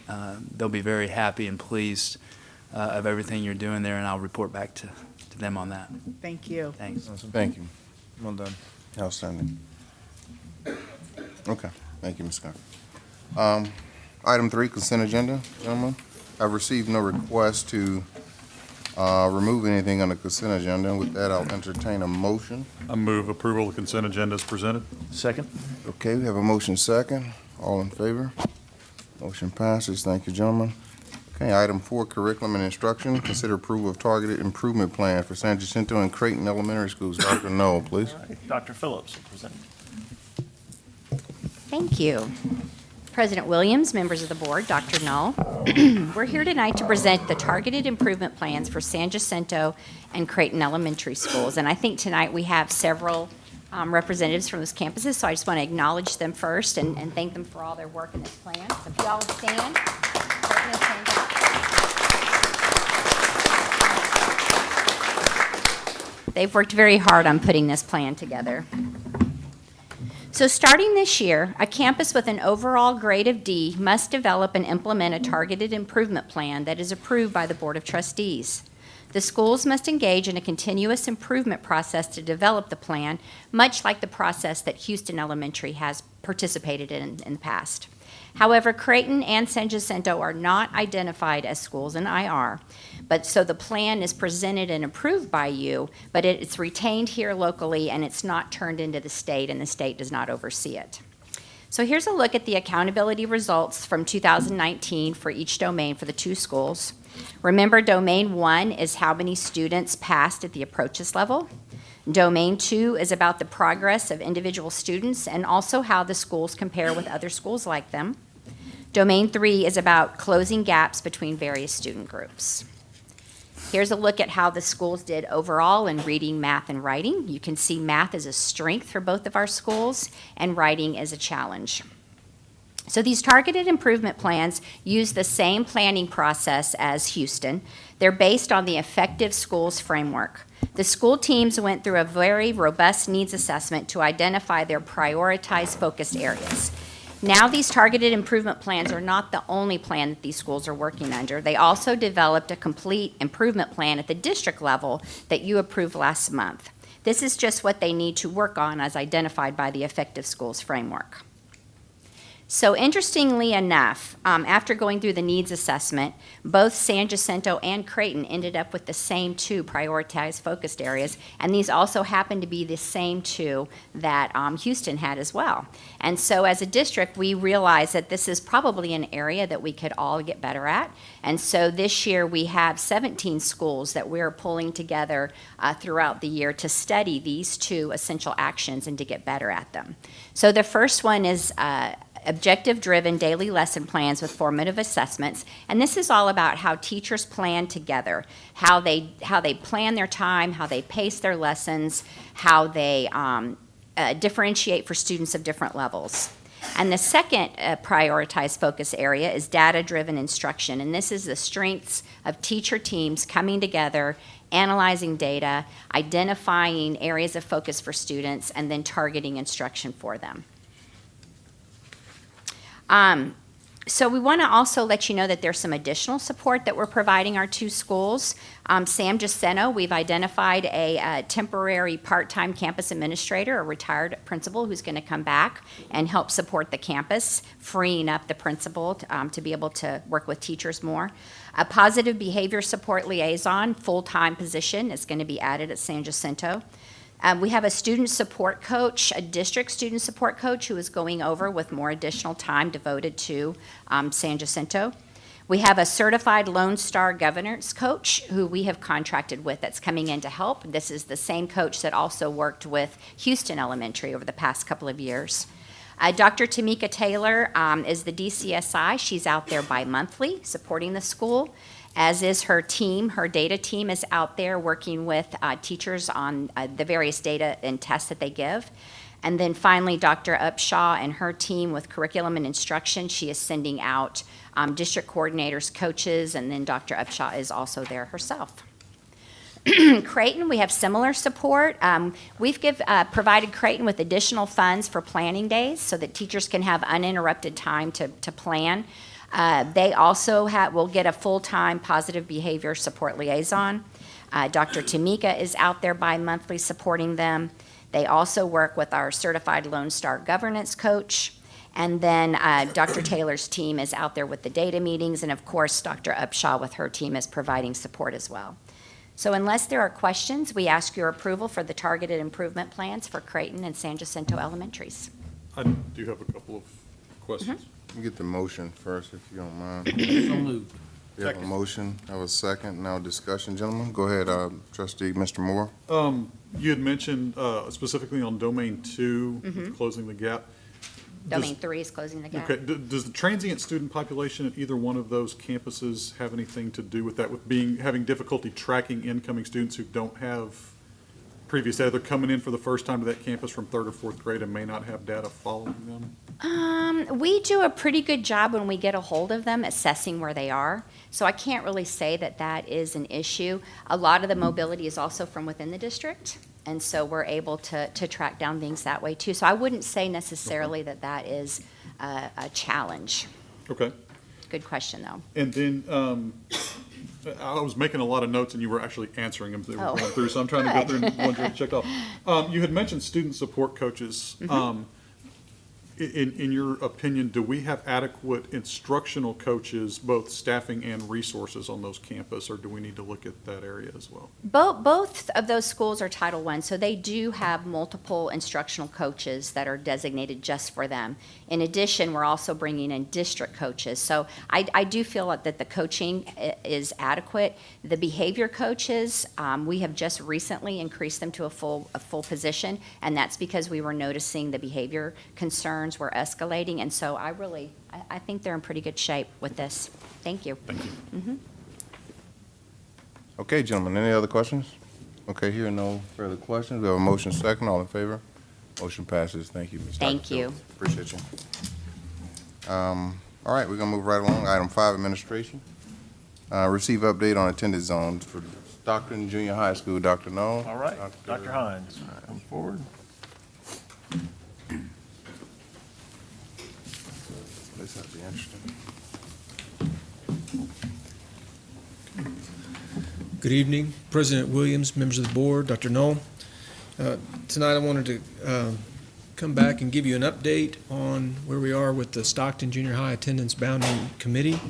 uh, they'll be very happy and pleased of everything you're doing there, and I'll report back to, to them on that. Thank you. Thanks. Thank you. Well done. Outstanding. Okay, thank you, Ms. Scott. Um, item three, consent agenda, gentlemen. I've received no request to, uh, remove anything on the consent agenda. And With that, I'll entertain a motion. I move approval of the consent agenda as presented. Second. Okay, we have a motion second. All in favor? Motion passes. Thank you, gentlemen. Okay, item four, curriculum and instruction. Consider approval of targeted improvement plan for San Jacinto and Creighton Elementary Schools. Dr. Null, please. Dr. Phillips will present. Thank you. President Williams, members of the board, Dr. Null. We're here tonight to present the targeted improvement plans for San Jacinto and Creighton Elementary Schools. And I think tonight we have several um, representatives from those campuses, so I just want to acknowledge them first and, and thank them for all their work in this plan. So if you all stand. They've worked very hard on putting this plan together. So starting this year, a campus with an overall grade of D must develop and implement a targeted improvement plan that is approved by the Board of Trustees. The schools must engage in a continuous improvement process to develop the plan, much like the process that Houston Elementary has participated in in the past. However, Creighton and San Jacinto are not identified as schools in IR, but so the plan is presented and approved by you, but it- it's retained here locally and it's not turned into the state and the state does not oversee it. So here's a look at the accountability results from 2019 for each domain for the two schools. Remember, domain one is how many students passed at the approaches level. Domain two is about the progress of individual students and also how the schools compare with other schools like them. Domain three is about closing gaps between various student groups. Here's a look at how the schools did overall in reading, math, and writing. You can see math is a strength for both of our schools, and writing is a challenge. So these targeted improvement plans use the same planning process as Houston. They're based on the Effective Schools framework. The school teams went through a very robust needs assessment to identify their prioritized focused areas. Now, these targeted improvement plans are not the only plan that these schools are working under. They also developed a complete improvement plan at the district level that you approved last month. This is just what they need to work on as identified by the Effective Schools framework. So interestingly enough, um, after going through the needs assessment, both San Jacinto and Creighton ended up with the same two prioritized focused areas, and these also happen to be the same two that um, Houston had as well. And so as a district, we realized that this is probably an area that we could all get better at. And so this year, we have 17 schools that we're pulling together uh, throughout the year to study these two essential actions and to get better at them. So the first one is uh, objective-driven daily lesson plans with formative assessments. And this is all about how teachers plan together, how they, how they plan their time, how they pace their lessons, how they um, uh, differentiate for students of different levels. And the second uh, prioritized focus area is data-driven instruction. And this is the strengths of teacher teams coming together, analyzing data, identifying areas of focus for students, and then targeting instruction for them. Um, so we want to also let you know that there's some additional support that we're providing our two schools. Um, San Jacinto, we've identified a, uh temporary part-time campus administrator, a retired principal who's going to come back and help support the campus, freeing up the principal um, to be able to work with teachers more. A positive behavior support liaison, full-time position is going to be added at San Jacinto. Um, we have a student support coach, a district student support coach who is going over with more additional time devoted to um, San Jacinto. We have a certified Lone Star governance coach who we have contracted with that's coming in to help. This is the same coach that also worked with Houston Elementary over the past couple of years. Uh, Dr. Tamika Taylor um, is the DCSI. She's out there bi-monthly supporting the school as is her team. Her data team is out there working with uh, teachers on uh, the various data and tests that they give. And then finally, Dr. Upshaw and her team with curriculum and instruction. She is sending out um, district coordinators, coaches, and then Dr. Upshaw is also there herself. Creighton, we have similar support. Um, we've give, uh, provided Creighton with additional funds for planning days so that teachers can have uninterrupted time to, to plan. Uh, they also ha- will get a full-time positive behavior support liaison. Uh, Dr. Tamika is out there bi-monthly supporting them. They also work with our certified Lone Star governance coach. And then uh, Dr. Taylor's team is out there with the data meetings, and of course, Dr. Upshaw with her team is providing support as well. So unless there are questions, we ask your approval for the targeted improvement plans for Creighton and San Jacinto Elementaries. I do have a couple of questions. You Get the motion first, if you don't mind. So moved. We have a motion, have a second, now discussion, gentlemen. Go ahead, uh, trustee, Mr. Moore. Um, you had mentioned, uh, specifically on domain two, Mhm. closing the gap. Does- Domain three is closing the gap. Okay, d- does the transient student population at either one of those campuses have anything to do with that, with being, having difficulty tracking incoming students who don't have previous data? They're coming in for the first time to that campus from third or fourth grade and may not have data following them? Um, we do a pretty good job when we get a hold of them assessing where they are. So I can't really say that that is an issue. A lot of the mobility is also from within the district. And so we're able to, to track down things that way too. So I wouldn't say necessarily that that is a, a challenge. Okay. Good question, though. And then, um, I was making a lot of notes and you were actually answering them as they were Oh, going through, so I'm trying to go through and good. ones you checked off. Um, you had mentioned student support coaches. Mhm. Um, in, in your opinion, do we have adequate instructional coaches, both staffing and resources on those campus, or do we need to look at that area as well? Both, both of those schools are Title I, so they do have multiple instructional coaches that are designated just for them. In addition, we're also bringing in district coaches. So I, I do feel that the coaching is adequate. The behavior coaches, um, we have just recently increased them to a full, a full position, and that's because we were noticing the behavior concerns were escalating, and so I really, I, I think they're in pretty good shape with this. Thank you. Thank you. Mm -hmm. Okay, gentlemen, any other questions? Okay, here, no further questions. We have a motion second, all in favor? Motion passes. Thank you, Ms. Dr. Thank you. Phillips. Appreciate you. Um, all right, we're gonna move right along. Item five, administration. Uh, receive update on attendance zones for Stockton Junior High School. Dr. Null? All right, Dr. Hines, come forward. Ought to be interesting. Good evening, President Williams, members of the board, Dr. Null. Uh, Tonight, I wanted to um, come back and give you an update on where we are with the Stockton Junior High Attendance Boundary Committee.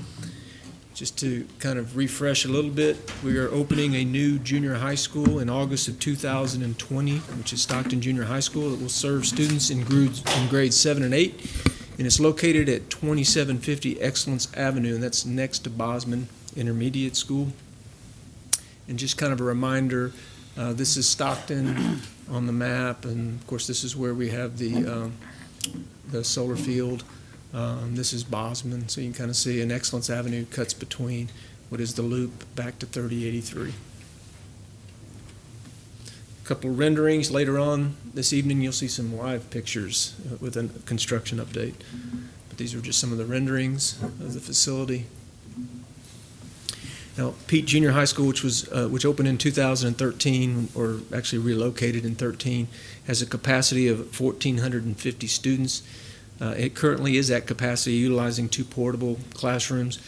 Just to kind of refresh a little bit, we are opening a new junior high school in August of 2020, which is Stockton Junior High School. It will serve students in grades, in grades seven and eight, and it's located at 2750 Excellence Avenue, and that's next to Bozman Intermediate School. And just kind of a reminder, uh, this is Stockton on the map, and of course, this is where we have the, um, the solar field. Um, This is Bozman, so you can kind of see an Excellence Avenue cuts between what is the loop back to 3083. Couple renderings later on this evening, you'll see some live pictures uh, with a construction update. But these are just some of the renderings of the facility. Now, Peet Junior High School, which was, uh, which opened in 2013, or actually relocated in 13, has a capacity of 1,450 students. Uh, It currently is at capacity, utilizing two portable classrooms.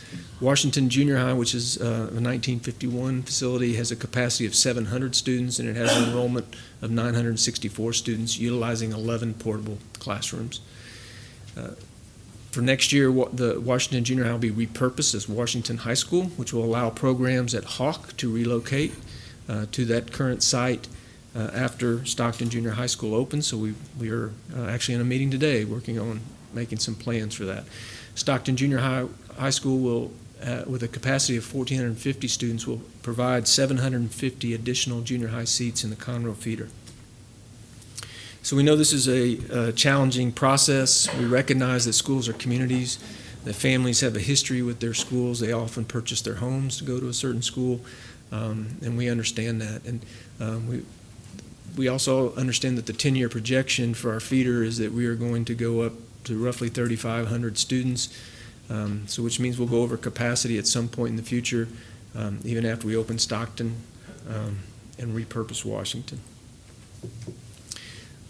Washington Junior High, which is uh, a 1951 facility, has a capacity of 700 students, and it has an enrollment of 964 students, utilizing 11 portable classrooms. Uh, for next year, the Washington Junior High will be repurposed as Washington High School, which will allow programs at Hawk to relocate uh, to that current site uh, after Stockton Junior High School opens. So we, we are uh, actually in a meeting today working on making some plans for that. Stockton Junior High, High School will, uh, with a capacity of 1,450 students, will provide 750 additional junior high seats in the Conroe feeder. So we know this is a, uh challenging process. We recognize that schools are communities, that families have a history with their schools. They often purchase their homes to go to a certain school, um, and we understand that. And um, we, we also understand that the 10-year projection for our feeder is that we are going to go up to roughly 3,500 students, um, so which means we'll go over capacity at some point in the future, um, even after we open Stockton um, and repurpose Washington.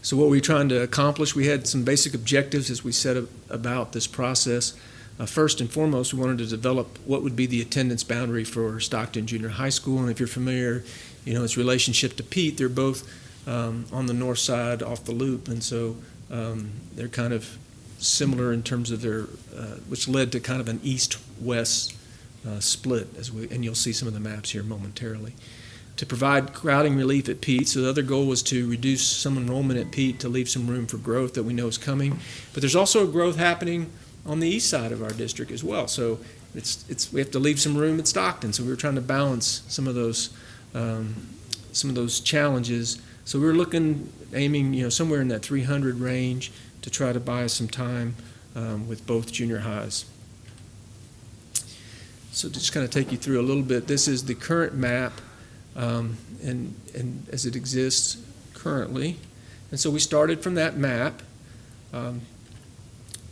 So what we're trying to accomplish, we had some basic objectives as we set about this process. Uh, First and foremost, we wanted to develop what would be the attendance boundary for Stockton Junior High School. And if you're familiar, you know, its relationship to Peet, they're both um, on the north side off the loop. And so um, they're kind of similar in terms of their, uh, which led to kind of an east-west uh, split, as we, and you'll see some of the maps here momentarily to provide crowding relief at Peet. So the other goal was to reduce some enrollment at Peet to leave some room for growth that we know is coming. But there's also growth happening on the east side of our district as well. So it's, it's, we have to leave some room at Stockton, so we were trying to balance some of those, um, some of those challenges. So we were looking, aiming, you know, somewhere in that 300 range to try to buy some time um, with both junior highs. So to just kind of take you through a little bit, this is the current map um, and, and as it exists currently. And so we started from that map. Um,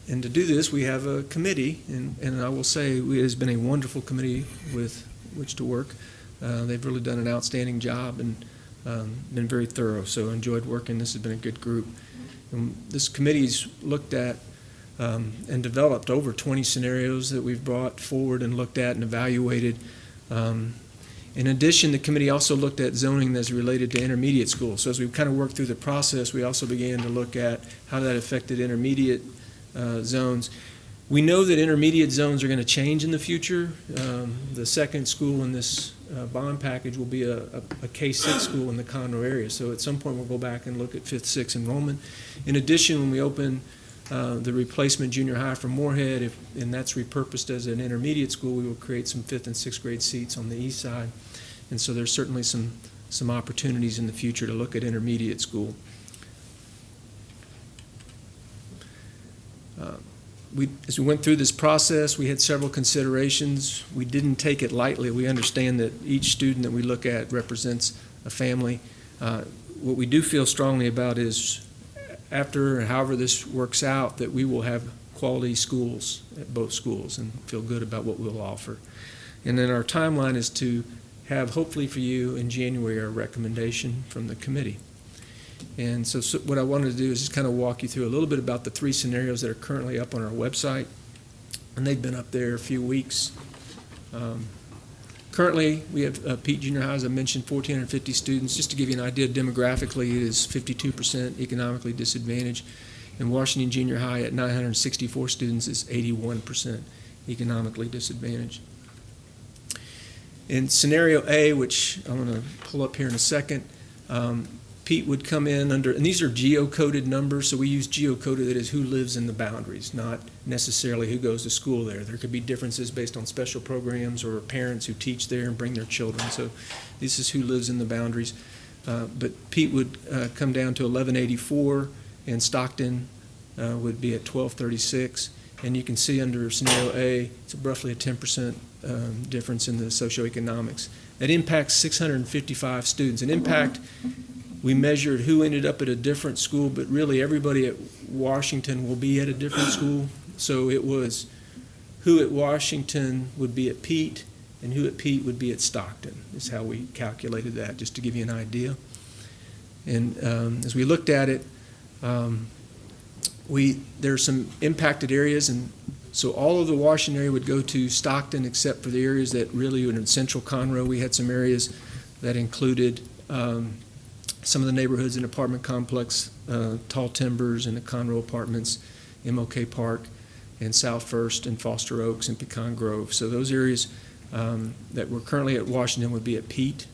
and to do this, we have a committee, and, and I will say it has been a wonderful committee with which to work. Uh, they've really done an outstanding job and um, been very thorough, so enjoyed working. This has been a good group. And this committee's looked at um, and developed over 20 scenarios that we've brought forward and looked at and evaluated. Um, in addition, the committee also looked at zoning that's related to intermediate schools. So as we kind of worked through the process, we also began to look at how that affected intermediate uh, zones. We know that intermediate zones are going to change in the future. Um, the second school in this uh, bond package will be a, a, a K-6 school in the Conroe area. So at some point, we'll go back and look at fifth, sixth enrollment. In addition, when we open uh, the replacement junior high for Moorhead, if, and that's repurposed as an intermediate school, we will create some fifth and sixth grade seats on the east side. And so there's certainly some, some opportunities in the future to look at intermediate school. Uh, we, as we went through this process, we had several considerations. We didn't take it lightly. We understand that each student that we look at represents a family. Uh, what we do feel strongly about is after, however this works out, that we will have quality schools at both schools and feel good about what we'll offer. And then our timeline is to have, hopefully for you, in January, a recommendation from the committee. And so, so what I wanted to do is just kind of walk you through a little bit about the three scenarios that are currently up on our website. And they've been up there a few weeks. Um, currently, we have uh, Peet Junior High, as I mentioned, 1,450 students. Just to give you an idea, demographically, it is 52% economically disadvantaged. And Washington Junior High at 964 students is 81% economically disadvantaged. In scenario A, which I'm going to pull up here in a second, um, Peet would come in under, and these are geocoded numbers, so we use geocoded that is who lives in the boundaries, not necessarily who goes to school there. There could be differences based on special programs or parents who teach there and bring their children. So this is who lives in the boundaries. Uh, but Peet would uh, come down to 1184, and Stockton uh, would be at 1236. And you can see under scenario A, it's roughly a 10% um, difference in the socioeconomics. That impacts 655 students. An impact we measured who ended up at a different school, but really everybody at Washington will be at a different school. So it was who at Washington would be at Peet and who at Peet would be at Stockton, is how we calculated that, just to give you an idea. And um, as we looked at it, um, we there's some impacted areas, and so all of the Washington area would go to Stockton, except for the areas that really were in central Conroe. We had some areas that included um, some of the neighborhoods in apartment complex, uh, Tall Timbers and the Conroe Apartments, MLK Park, and South First and Foster Oaks and Pecan Grove. So those areas um, that were currently at Washington would be at Peet.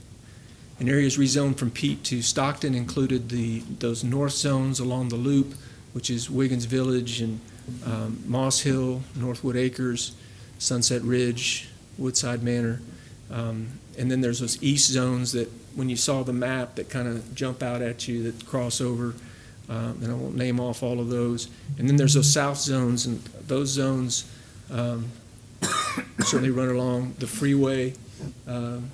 And areas rezoned from Peet to Stockton included the those north zones along the loop, which is Wiggins Village and um, Moss Hill, Northwood Acres, Sunset Ridge, Woodside Manor. Um, and then there's those east zones that when you saw the map that kind of jump out at you that cross over, um, and I won't name off all of those. And then there's those south zones, and those zones um, certainly run along the freeway. Um,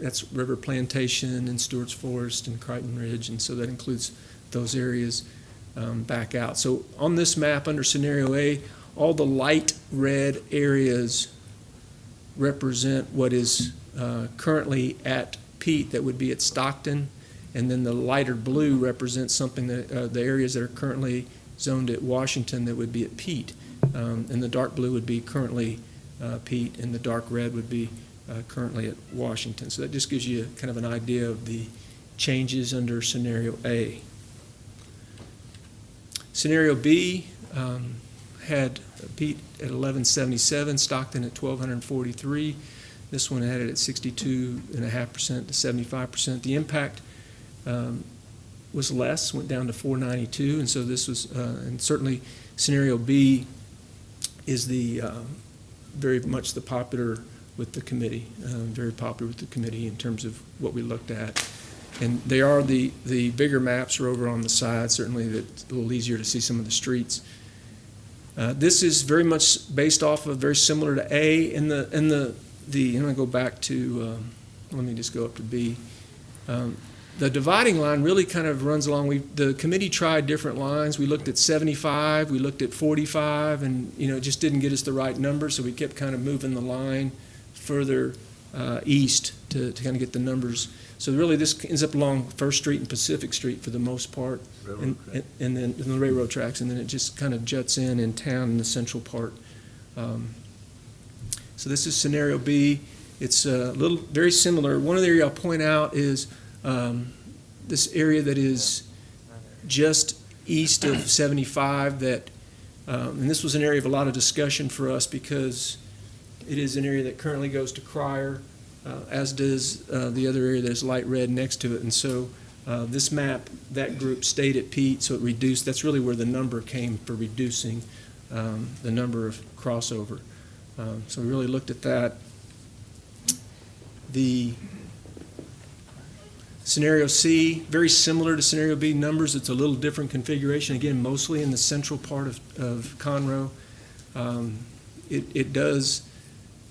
that's River Plantation and Stewart's Forest and Crichton Ridge, and so that includes those areas um, back out. So on this map under scenario A, all the light red areas represent what is uh, currently at Peet that would be at Stockton, and then the lighter blue represents something that uh, the areas that are currently zoned at Washington that would be at Peet, um, and the dark blue would be currently uh, Peet, and the dark red would be uh, currently at Washington. So that just gives you kind of an idea of the changes under scenario A. Scenario B um, had Peet at 1177, Stockton at 1243. This one had it at 62.5% to 75%. The impact um, was less, went down to 492, and so this was, uh, and certainly scenario B is the uh, very much the popular with the committee, uh, very popular with the committee in terms of what we looked at. And they are, the, the bigger maps are over on the side, certainly that's a little easier to see some of the streets. Uh, This is very much based off of, very similar to A, in the, in the, the, I'm go back to, um, let me just go up to B. Um, The dividing line really kind of runs along, we, the committee tried different lines. We looked at 75, we looked at 45, and, you know, it just didn't get us the right number, so we kept kind of moving the line further uh, east to, to kind of get the numbers. So really, this ends up along First Street and Pacific Street for the most part. And, and- and then, and the railroad tracks, and then it just kind of juts in in town in the central part. Um, So this is scenario B. It's a little, very similar. One of the area I'll point out is um, this area that is just east of 75 that, um, and this was an area of a lot of discussion for us because it is an area that currently goes to Cryar, uh, as does uh, the other area that's light red next to it. And so uh, this map, that group stayed at Peet, so it reduced, that's really where the number came for reducing um, the number of crossover. Um, So we really looked at that. The scenario C, very similar to scenario B numbers, it's a little different configuration, again, mostly in the central part of, of Conroe. Um, It, it does,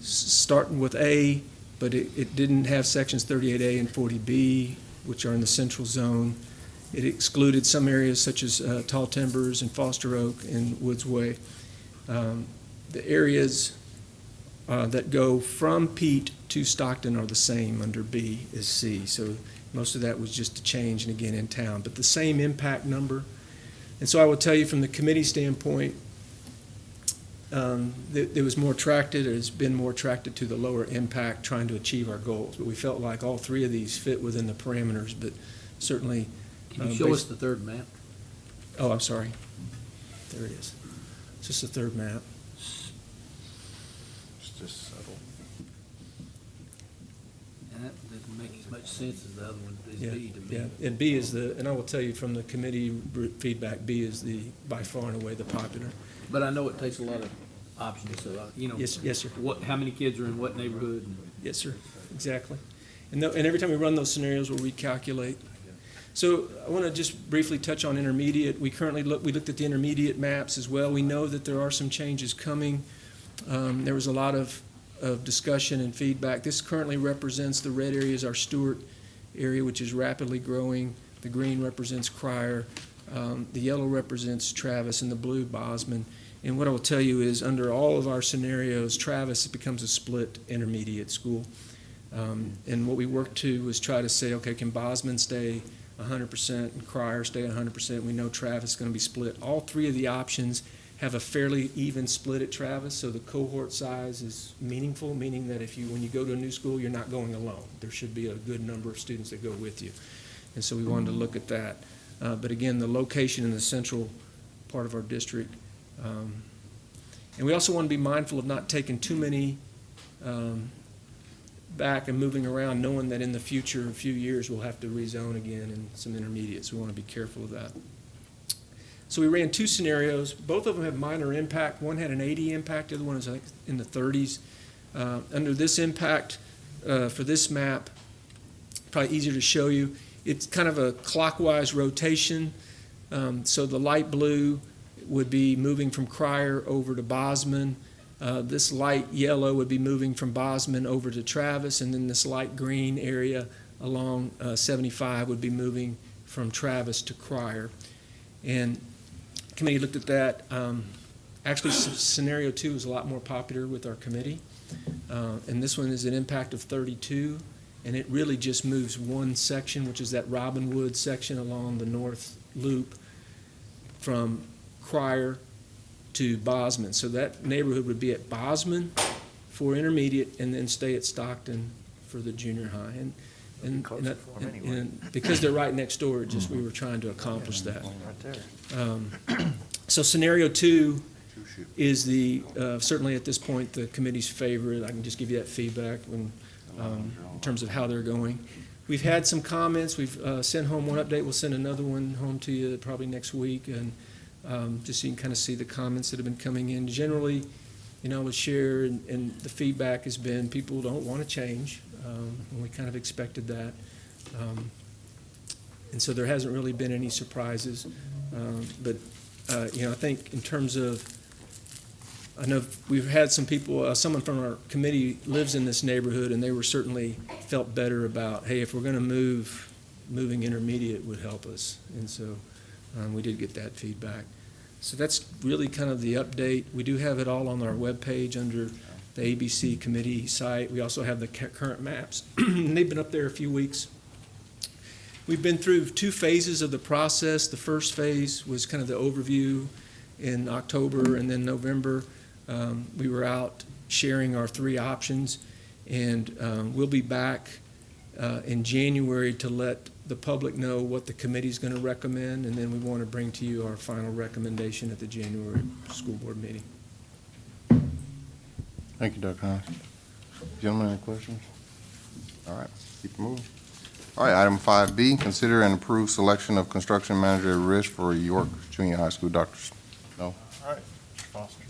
s- starting with A, but it, it didn't have sections 38A and 40B, which are in the central zone. It excluded some areas such as uh, Tall Timbers and Foster Oak and Woods Way. Um, The areas uh, that go from Peet to Stockton are the same under B as C. So most of that was just a change, and again, in town, but the same impact number. And so I will tell you from the committee standpoint, um, that it was more attracted, or has been more attracted to the lower impact, trying to achieve our goals. But we felt like all three of these fit within the parameters, but certainly. Can you uh, show us the third map? Oh, I'm sorry. There it is. It's just the third map. It's just subtle. And that doesn't make as much sense as the other one, as Yeah, B to me. yeah, and B is the, and I will tell you from the committee feedback, B is the, by far and away the popular. But I know it takes a lot of options, so, uh, you know. Yes- yes, sir. What, how many kids are in what neighborhood? and- Yes, sir, exactly. And, tho- and every time we run those scenarios, we'll recalculate. So I want to just briefly touch on intermediate. We currently look, we looked at the intermediate maps as well. We know that there are some changes coming. Um, There was a lot of, of discussion and feedback. This currently represents, the red area is our Stewart area, which is rapidly growing. The green represents Cryar. Um, The yellow represents Travis, and the blue Bozman. And what I will tell you is, under all of our scenarios, Travis becomes a split intermediate school. Um, And what we worked to was try to say, okay, can Bozman stay hundred percent and Cryar stay hundred percent? We know Travis is gonna be split. All three of the options have a fairly even split at Travis, so the cohort size is meaningful, meaning that if you, when you go to a new school, you're not going alone. There should be a good number of students that go with you. And so we wanted to look at that. Uh, But again, the location in the central part of our district. um, And we also want to be mindful of not taking too many um, back and moving around, knowing that in the future, a few years, we'll have to rezone again in some intermediates. We want to be careful of that. So we ran two scenarios. Both of them have minor impact. One had an 80 impact, the other one is like in the 30s. Uh, Under this impact, uh, for this map, probably easier to show you, it's kind of a clockwise rotation. Um, So the light blue would be moving from Cryar over to Bozman. Uh, This light yellow would be moving from Bozman over to Travis, and then this light green area along uh, 75 would be moving from Travis to Cryar. And committee looked at that. Um, Actually, scenario two is a lot more popular with our committee. Uh, And this one is an impact of 32, and it really just moves one section, which is that Robinwood section along the north loop from Cryar to Bozman. So that neighborhood would be at Bozman for intermediate and then stay at Stockton for the junior high. And, and, and that- and- and because they're right next door, it just, we were trying to accomplish that. Um, So scenario two is the, uh, certainly at this point, the committee's favorite. I can just give you that feedback when, um, in terms of how they're going. We've had some comments. We've uh, sent home one update. We'll send another one home to you probably next week. And um, just so you can kind of see the comments that have been coming in. Generally, you know, I would share, and, and the feedback has been, people don't want to change, um, and we kind of expected that. Um, And so there hasn't really been any surprises. Um, But, uh, you know, I think in terms of, I know we've had some people, uh, someone from our committee lives in this neighborhood, and they were certainly felt better about, hey, if we're going to move, moving intermediate would help us. And so um, we did get that feedback. So that's really kind of the update. We do have it all on our webpage under the ABC committee site. We also have the current maps. They've been up there a few weeks. We've been through two phases of the process. The first phase was kind of the overview in October and then November. Um, we were out sharing our three options, and um, we'll be back uh, in January to let the public know what the committee is going to recommend, and then we want to bring to you our final recommendation at the January school board meeting. Thank you, Dr. Hines. Gentlemen, any questions? All right, keep it moving. All right, item five B, consider and approve selection of construction manager at risk for York Junior High School. Dr. No? All right, Foster.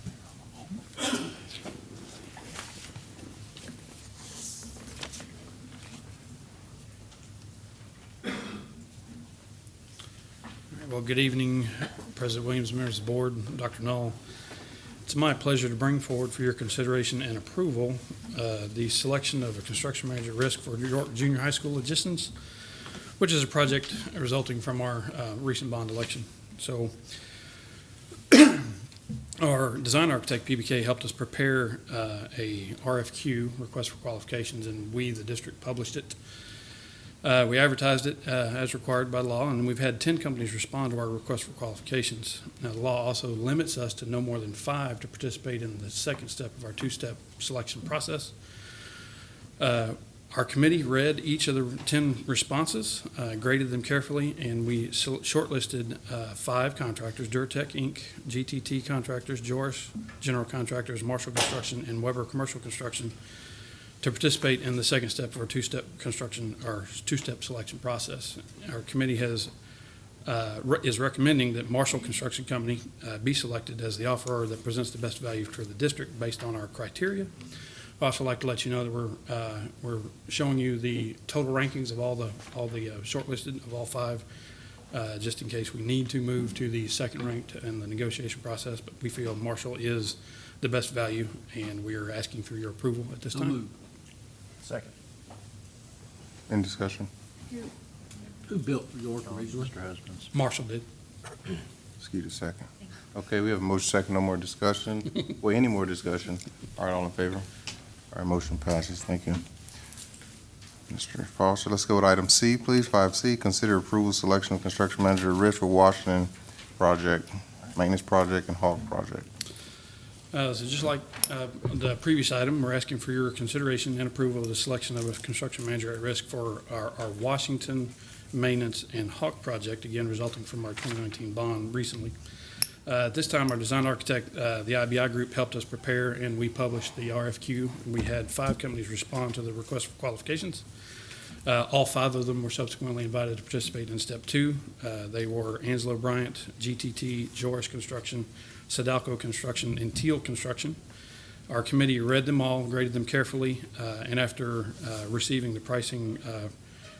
Well, good evening, President Williams, members of the board, Dr. Null. It's my pleasure to bring forward for your consideration and approval uh, the selection of a construction manager at risk for New York Junior High School adjacents, which is a project resulting from our uh, recent bond election. So our design architect, PBK, helped us prepare uh, a RFQ, request for qualifications, and we, the district, published it. Uh, we advertised it uh, as required by law, and we've had 10 companies respond to our request for qualifications. Now, the law also limits us to no more than five to participate in the second step of our two-step selection process. Uh, our committee read each of the 10 responses, uh, graded them carefully, and we shortlisted uh, five contractors, Duratec Inc., GTT Contractors, Joris General Contractors, Marshall Construction, and Weber Commercial Construction to participate in the second step of our two-step construction, or two-step selection process. Our committee has, uh, re- is recommending that Marshall Construction Company uh, be selected as the offeror that presents the best value for the district based on our criteria. I'd also like to let you know that we're, uh, we're showing you the total rankings of all the, all the uh, shortlisted of all five, uh, just in case we need to move to the second ranked in the negotiation process, but we feel Marshall is the best value, and we are asking for your approval at this So time. moved. Second. Any discussion? Who built York originally? Mr. Husbands. Marshall did. Excuse Skeeter, second. Okay, we have a motion second, no more discussion. Well, any more discussion? All right, all in favor? All right, motion passes. Thank you. Mr. Foster, let's go with item C, please. Five C, consider approval selection of construction manager at risk for Washington project, maintenance project and Hawk project. Uh, So just like uh, the previous item, we're asking for your consideration and approval of the selection of a construction manager at risk for our our Washington Maintenance and Hawk project, again resulting from our 2019 bond recently. Uh, At this time, our design architect, uh, the IBI Group, helped us prepare, and we published the RFQ. We had five companies respond to the request for qualifications. Uh, All five of them were subsequently invited to participate in step two. Uh, They were Angelo Bryant, GTT, Joris Construction, Sadalco Construction, and Teal Construction. Our committee read them all, graded them carefully, uh, and after uh, receiving the pricing uh,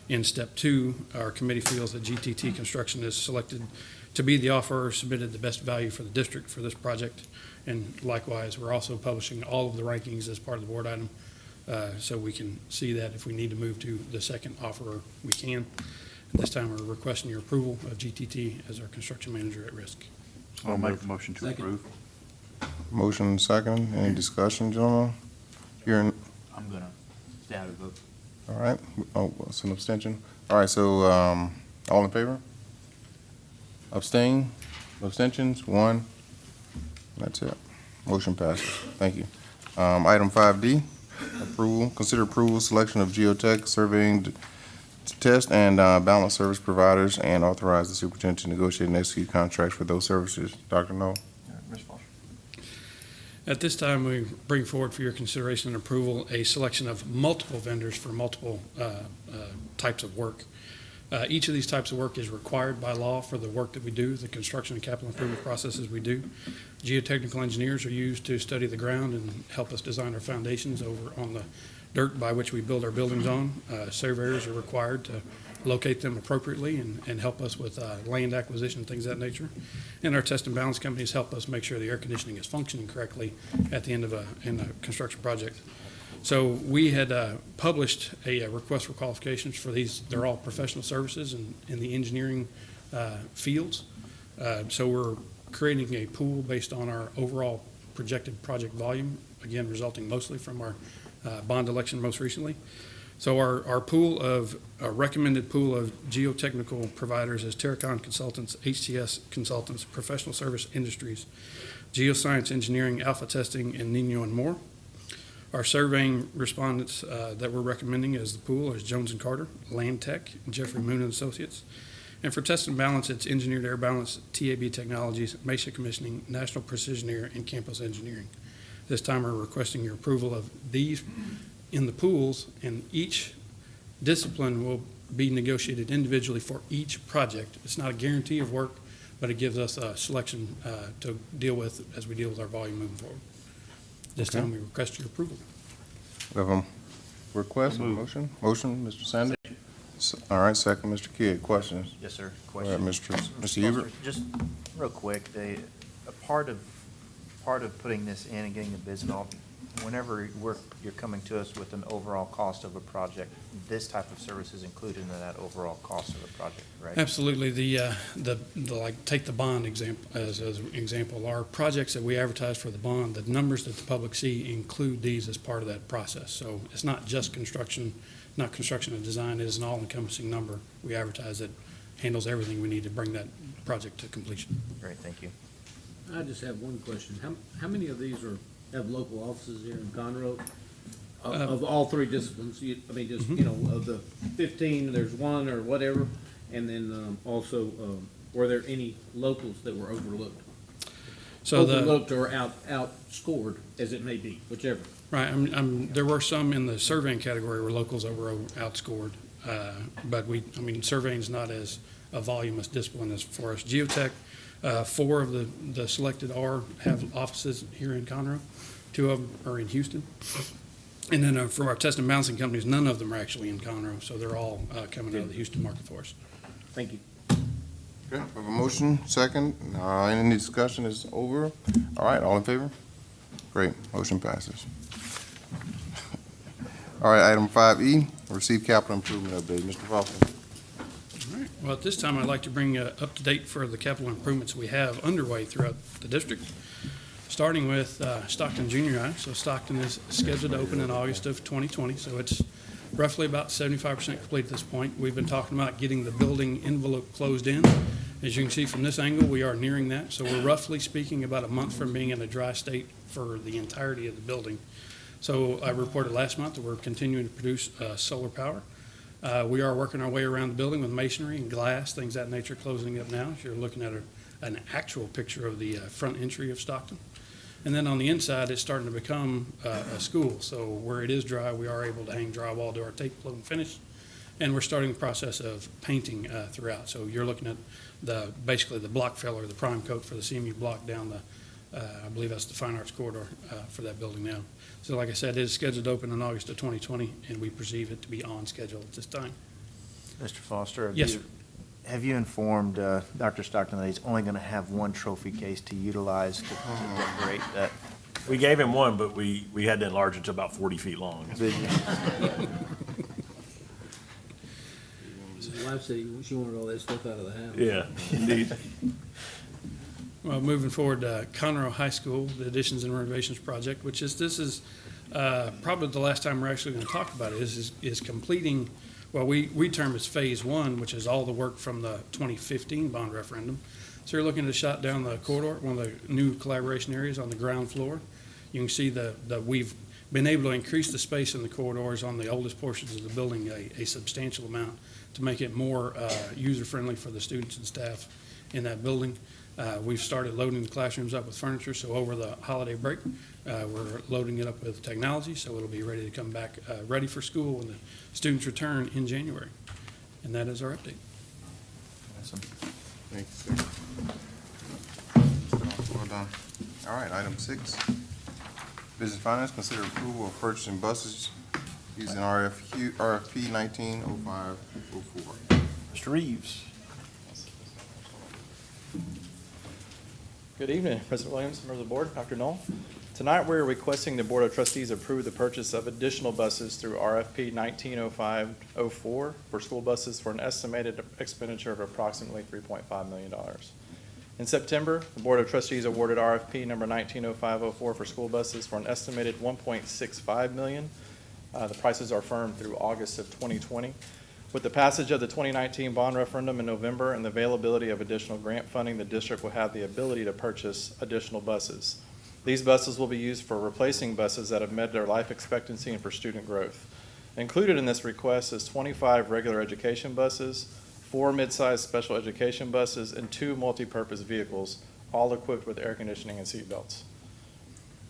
in step two, our committee feels that GTT Construction is selected to be the offerer, submitted the best value for the district for this project. And likewise, we're also publishing all of the rankings as part of the board item, uh, so we can see that if we need to move to the second offerer, we can. At this time, we're requesting your approval of GTT as our construction manager at risk. I'll make a motion to Second. approve. Motion second, any discussion, gentlemen? Hearing, I'm gonna stay out of the vote. all right, oh, it's an abstention. All right, so, um, all in favor? Abstain? Abstentions? One? That's it. Motion passes. Thank you. Um, item five D, approval, consider approval, selection of geotech surveying t- test and, uh, balance service providers and authorize the superintendent to negotiate and execute contracts for those services. Dr. Null? All right, Ms. Foster. At this time, we bring forward for your consideration and approval a selection of multiple vendors for multiple uh, uh, types of work. Uh, Each of these types of work is required by law for the work that we do, the construction and capital improvement processes we do. Geotechnical engineers are used to study the ground and help us design our foundations over on the dirt by which we build our buildings on. Uh, Surveyors are required to locate them appropriately and, and help us with uh, land acquisition, things of that nature. And our test and balance companies help us make sure the air conditioning is functioning correctly at the end of a, in a construction project. So we had uh, published a uh, request for qualifications for these, they're all professional services in, in the engineering uh, fields. Uh, So we're creating a pool based on our overall projected project volume, again, resulting mostly from our uh, bond election most recently. So our, our pool of, a recommended pool of geotechnical providers is Terracon Consultants, HTS Consultants, Professional Service Industries, Geoscience Engineering, Alpha Testing, and Ninyo and Moore. Our surveying respondents uh, that we're recommending as the pool is Jones and Carter, Land Tech, Jeffrey Moon and Associates. And for test and balance, it's Engineered Air Balance, TAB Technologies, Mesa Commissioning, National Precision Air, and Campus Engineering. This time, we're requesting your approval of these in the pools, and each discipline will be negotiated individually for each project. It's not a guarantee of work, but it gives us a selection uh, to deal with as we deal with our volume moving forward. This Okay. time, we request your approval. We have a request, a motion? Motion, Mr. Sanders? S- All right, second, Mr. Kidd. Questions? Yes, sir. All right, Question. Mr. Mr. Hubert? Just real quick, they, a part of, part of putting this in and getting the bids and all, whenever we're, you're coming to us with an overall cost of a project, this type of service is included in that overall cost of the project, right? Absolutely. The, uh, the, the, like, take the bond example, as, as an example. Our projects that we advertise for the bond, the numbers that the public see include these as part of that process. So it's not just construction, not construction and design, it is an all-encompassing number we advertise that handles everything we need to bring that project to completion. Great, thank you. I just have one question. How, how many of these are, have local offices here in Conroe? Of, Uh, of all three disciplines, you, I mean, just, you know, of the fifteen, there's one or whatever? And then, um, also, um, were there any locals that were overlooked? So the- Overlooked or out, outscored, as it may be, whichever. Right, I'm, I'm, there were some in the surveying category where locals that were outscored. Uh, but we, I mean, surveying's not as a voluminous discipline as for us. Geotech, uh, four of the, the selected are, have offices here in Conroe. Two of them are in Houston. And then uh, from our test and balancing companies, none of them are actually in Conroe, so they're all uh, coming out of the Houston market for us. Thank you. Okay, we have a motion, second. Uh, Any discussion is over? All right, all in favor? Great, motion passes. All right, item five E, receive capital improvement update. Mr. Foster. Well, at this time, I'd like to bring uh, up to date for the capital improvements we have underway throughout the district, starting with uh, Stockton Junior High. So Stockton is scheduled to open in August of 2020, so it's roughly about 75% complete at this point. We've been talking about getting the building envelope closed in. As you can see from this angle, we are nearing that. So we're roughly speaking about a month from being in a dry state for the entirety of the building. So I reported last month that we're continuing to produce uh, solar power. Uh, We are working our way around the building with masonry and glass, things that nature, closing up now. So You're looking at a- an actual picture of the uh, front entry of Stockton. And then on the inside, it's starting to become uh, a school. So where it is dry, we are able to hang drywall, do our tape float and finish. And we're starting the process of painting uh, throughout. So you're looking at the, basically the block filler, the prime coat for the CMU block down the, uh, I believe that's the fine arts corridor uh, for that building now. So like I said, it is scheduled to open in August of 2020, and we perceive it to be on schedule at this time. Mr. Foster? have Yes, you- sir. Have you informed uh, Dr. Stockton that he's only going to have one trophy case to utilize to to decorate that? We gave him one, but we, we had to enlarge it to about forty feet long. Did you? His wife said she wanted all that stuff out of the house. Yeah, indeed. Well, moving forward, uh, Conroe High School, the additions and renovations project, which is, this is uh, probably the last time we're actually going to talk about it, is, is- is completing, well, we, we term as Phase One, which is all the work from the 2015 bond referendum. So you're looking to shut down the corridor, one of the new collaboration areas on the ground floor. You can see the, that we've been able to increase the space in the corridors on the oldest portions of the building a, a substantial amount to make it more uh, user-friendly for the students and staff in that building. Uh, We've started loading the classrooms up with furniture, so over the holiday break, uh, we're loading it up with technology, so it'll be ready to come back, uh, ready for school when the students return in January. And that is our update. Awesome. Thanks, sir. Well done. All right, item six. Business Finance, consider approval of purchasing buses using RFQ, RFP nineteen oh five oh four. Mr. Reeves. Good evening, President Williams, members of the board, Dr. Null. Tonight, we're requesting the Board of Trustees approve the purchase of additional buses through RFP 190504 for school buses for an estimated expenditure of approximately $3.5 million. In September, the Board of Trustees awarded RFP number 190504 for school buses for an estimated 1.65 million. Uh, The prices are firm through August of 2020. With the passage of the 2019 bond referendum in November and the availability of additional grant funding, the district will have the ability to purchase additional buses. These buses will be used for replacing buses that have met their life expectancy and for student growth. Included in this request is 25 regular education buses, four mid-sized special education buses, and two multi-purpose vehicles, all equipped with air conditioning and seatbelts.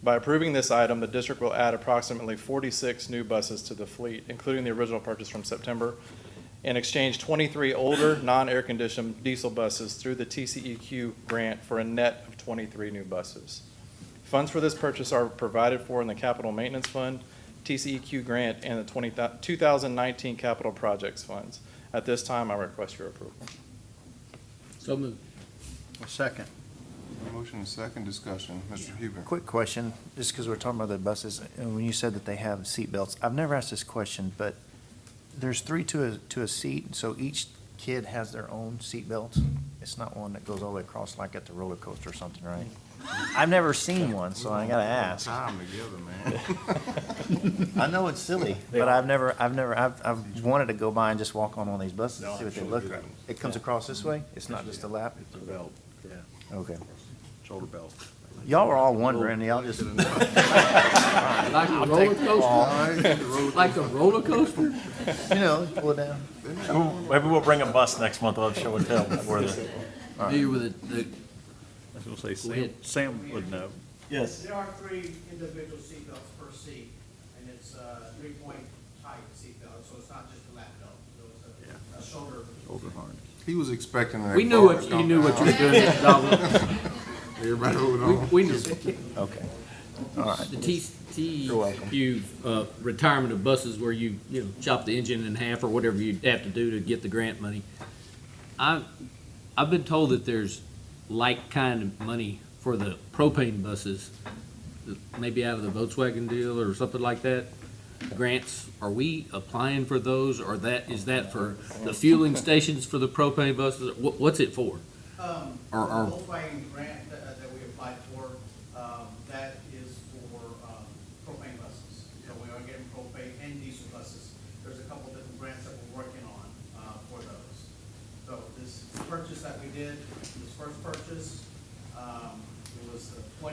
By approving this item, the district will add approximately 46 new buses to the fleet, including the original purchase from September, and exchange 23 older, non-air conditioned diesel buses through the TCEQ grant for a net of 23 new buses. Funds for this purchase are provided for in the Capital Maintenance Fund, TCEQ grant, and the 20 2019 Capital Projects Funds. At this time, I request your approval. So moved. Second. Motion and second discussion. Mr. Hubert. Quick question, just because we're talking about the buses, and when you said that they have seat belts, I've never asked this question, but there's three to a, to a seat, so each kid has their own seat belt? It's not one that goes all the way across like at the roller coaster or something, right? I've never seen one, so I gotta ask. Time together, man. I know it's silly, but I've never, I've never, I've, I've wanted to go by and just walk on one of these buses, and see what they look like. It comes across this way? It's not just a lap? It's a belt, yeah, Okay. shoulder belt. Y'all are all wondering, y'all just. Like a I'll roller the fall. coaster? Like a roller coaster? You know, pull it down. Maybe we'll bring a bus next month, I'll have show and tell where the. Familiar with it, the, I was gonna say, Go ahead. Sam, Sam would know. Yes. There are three individual seatbelts per seat, and it's a three-point type seatbelt, so it's not just a lap belt, so it's a, a shoulder. Shoulder harness. He was expecting that. we knew bar what, to you knew what you were doing, Donald. Everybody holding We, on. we knew. Okay. All right. The T, T, You're welcome. you, uh, retirement of buses where you, you know, chop the engine in half or whatever you have to do to get the grant money. I, I've been told that there's like kind of money for the propane buses, maybe out of the Volkswagen deal or something like that. Grants, are we applying for those or that, is that for the fueling stations for the propane buses? What, what's it for? Um, Or- the or- Volkswagen grant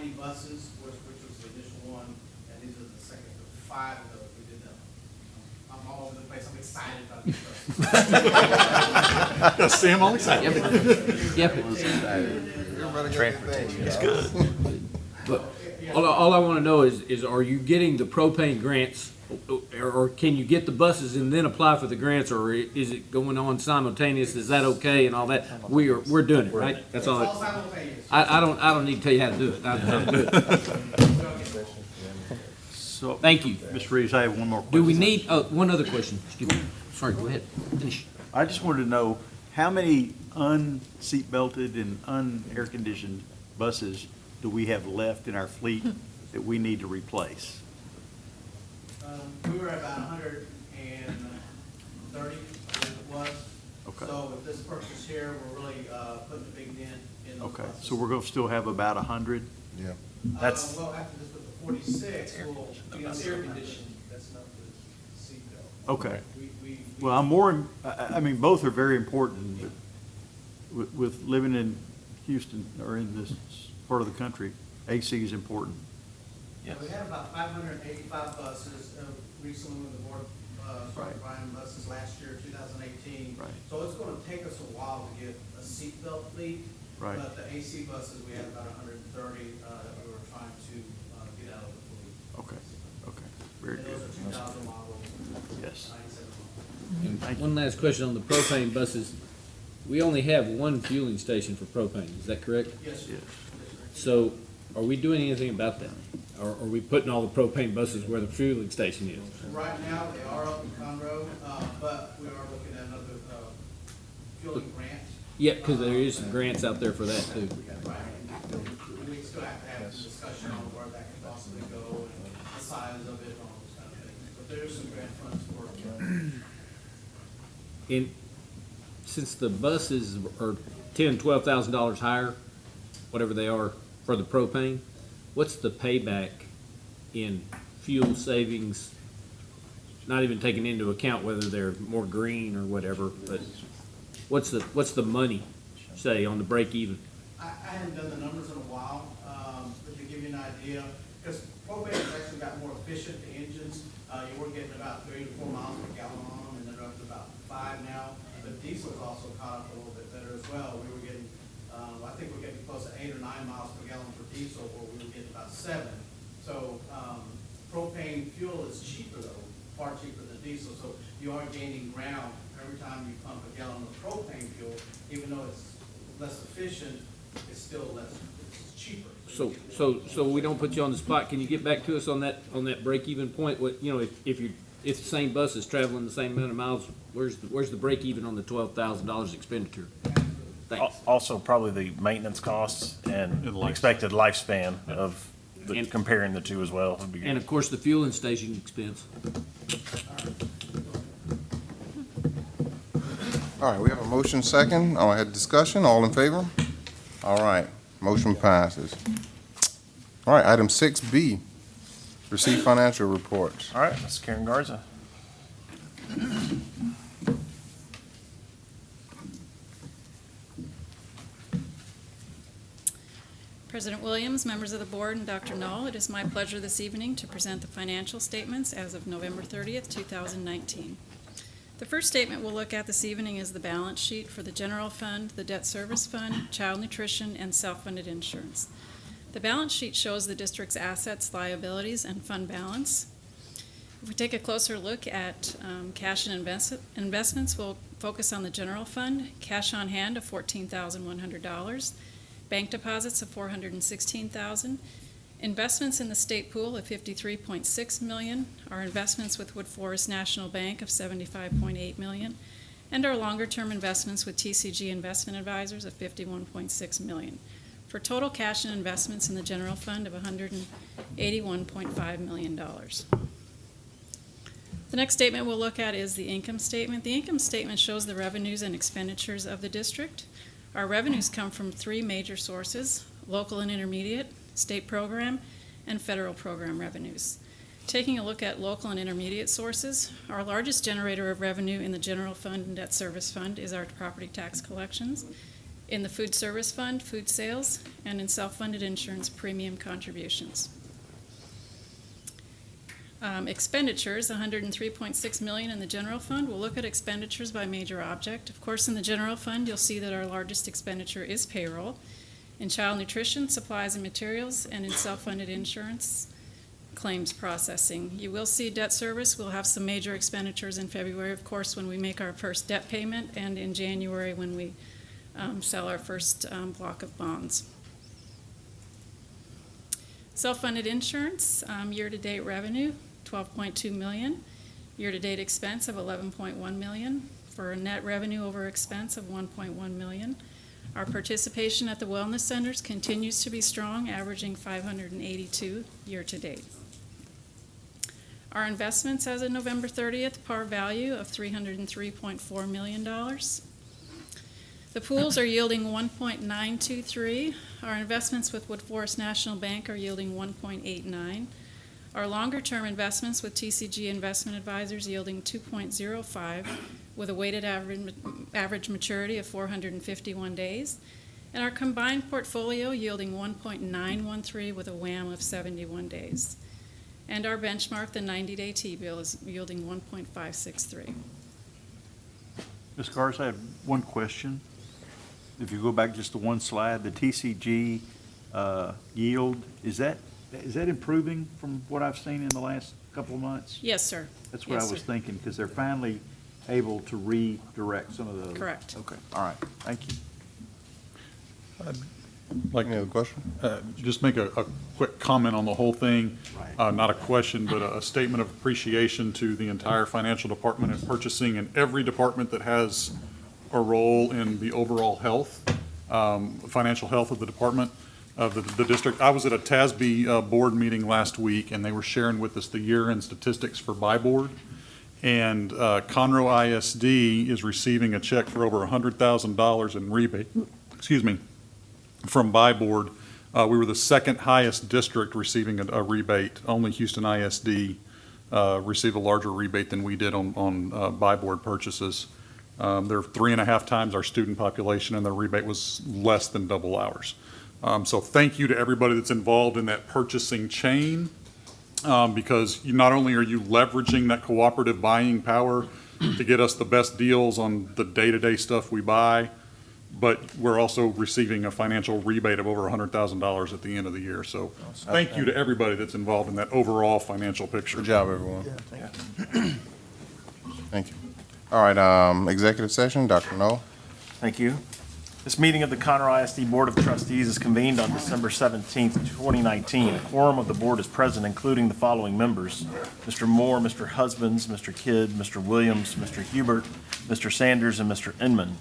20 buses, which, which was the initial one, and these are the second five of those. We did them. I'm all over the place. I'm excited about these buses. yeah, Sam, all excited. Yep. yep. It Transportation. It's good. But all, all I want to know is, is are you getting the propane grants or, or can you get the buses and then apply for the grants, or is it going on simultaneous? Is that okay and all that? We are, we're doing it, right? That's all. It's all I. I don't, I don't need to tell you how to do it. I know how to do it. So. Thank you. Mr. Reeves, I have one more question. Do we need, oh, one other question, excuse me. Sorry, go ahead. Finish. I just wanted to know, how many unseat belted and un-air conditioned buses do we have left in our fleet that we need to replace? Um, we were at about hundred and thirty, I believe it was. Okay. So with this purchase here, we're really, uh, putting a big dent in those Okay, buses. so we're gonna still have about hundred? Yeah. That's, Uh, well, after this with the forty-six, we'll be air conditioning, that's not the seatbelt. okay. We, we, we- Well, I'm more, I- I, I mean, both are very important, but with, with living in Houston, or in this part of the country, AC is important. We had about five hundred and eighty-five buses, uh, recently when the board, uh, started Right. buying buses last year, two thousand eighteen. Right. So it's gonna take us a while to get a seatbelt fleet. Right. But the AC buses, we had about hundred and thirty, uh, that we were trying to, uh, get out of the fleet. Okay, okay, very And good. those are two thousand models. Yes. And one last question on the propane buses. We only have one fueling station for propane, is that correct? Yes, sir. So are we doing anything about that? Or are we putting all the propane buses where the fueling station is? Right now, they are up in Conroe, uh, but we are looking at another, uh, fueling grant. Yeah, because there is some grants out there for that too. Right. We still have to have a discussion on where that could possibly go and the size of it and all those kind of things. But there is some grant funds for it. And since the buses are ten, twelve thousand dollars higher, whatever they are for the propane, what's the payback in fuel savings? Not even taking into account whether they're more green or whatever, but what's the, what's the money, say, on the break even? I, I haven't done the numbers in a while, um, but to give you an idea, because propane has actually got more efficient, the engines, uh, you were getting about three to four miles per gallon on them, and they're up to about five now. But diesel's also caught up a little bit better as well. We were getting, um, I think we're getting close to eight or nine miles per gallon for diesel, where we were getting about seven. So, um, propane fuel is cheaper though, far cheaper than diesel, so you are gaining ground every time you pump a gallon of propane fuel, even though it's less efficient, it's still less, it's cheaper. So, so, so we don't put you on the spot, can you get back to us on that, on that break even point? What, you know, if, if you, if the same bus is traveling the same amount of miles, where's, the where's the break even on the twelve thousand dollars? Thanks. Also, probably the maintenance costs and expected lifespan of, the- And- comparing the two as well would be good. And of course, the fueling station expense. All right, we have a motion second. Oh, I had discussion. All in favor? All right, motion passes. All right, item six B, receive financial reports. All right, Ms. Karen Garza. President Williams, members of the board, and Dr. Null, it is my pleasure this evening to present the financial statements as of November 30th, 2019. The first statement we'll look at this evening is the balance sheet for the general fund, the debt service fund, child nutrition, and self-funded insurance. The balance sheet shows the district's assets, liabilities, and fund balance. If we take a closer look at um, cash and invest- investments, we'll focus on the general fund, cash on hand of $14,100, bank deposits of 416,000, investments in the state pool of 53.6 million, our investments with Woodforest National Bank of 75.8 million, and our longer-term investments with TCG Investment Advisors of 51.6 million, for total cash and investments in the general fund of 181.5 million dollars. The next statement we'll look at is the income statement. The income statement shows the revenues and expenditures of the district. Our revenues come from three major sources, local and intermediate, state program, and federal program revenues. Taking a look at local and intermediate sources, our largest generator of revenue in the general fund and debt service fund is our property tax collections. In the food service fund, food sales, and in self-funded insurance premium contributions. Um, expenditures, 103.6 million in the general fund. We'll look at expenditures by major object. Of course, in the general fund, you'll see that our largest expenditure is payroll. In child nutrition, supplies and materials, and in self-funded insurance, claims processing. You will see debt service. We'll have some major expenditures in February, of course, when we make our first debt payment, and in January when we um, sell our first um, block of bonds. Self-funded insurance, um, year-to-date revenue, 12.2 million. Year-to-date expense of 11.1 million, for a net revenue over expense of 1.1 million. Our participation at the wellness centers continues to be strong, averaging 582 year-to-date. Our investments as of November 30th, par value of $303.4 million. The pools are yielding 1.923. Our investments with Woodforest National Bank are yielding 1.89. Our longer-term investments with TCG Investment Advisors yielding 2.05 with a weighted average, average maturity of 451 days. And our combined portfolio yielding 1.913 with a WAM of 71 days. And our benchmark, the 90-day T-bill, is yielding 1.563. Ms. Garza, I have one question. If you go back just to one slide, the TCG uh, yield, is that, is that improving from what I've seen in the last couple of months? Yes, sir. That's what Yes, I was sir. thinking, because they're finally able to redirect some of those? Correct. Okay, all right, thank you. Like, Any other question? uh, just make a, a quick comment on the whole thing. Uh, not a question, but a, a statement of appreciation to the entire financial department and purchasing and every department that has a role in the overall health, um, financial health of the department, of the, the district. I was at a TASB, uh, board meeting last week, and they were sharing with us the year-end statistics for BuyBoard. And, uh, Conroe ISD is receiving a check for over hundred thousand dollars in rebate, excuse me, from BuyBoard. Uh, we were the second highest district receiving a, a rebate. Only Houston ISD, uh, received a larger rebate than we did on, on, uh, BuyBoard purchases. Um, they're three and a half times our student population and their rebate was less than double ours. Um, so thank you to everybody that's involved in that purchasing chain. Um, because you, not only are you leveraging that cooperative buying power to get us the best deals on the day-to-day stuff we buy, but we're also receiving a financial rebate of over $100,000 at the end of the year. So thank you to everybody that's involved in that overall financial picture. Good job, everyone. Thank you. All right, um, executive session, Dr. Null. Thank you. This meeting of the Conroe ISD Board of Trustees is convened on December 17th, 2019. A quorum of the board is present, including the following members: Mr. Moore, Mr. Husbands, Mr. Kidd, Mr. Williams, Mr. Hubert, Mr. Sanders, and Mr. Inman.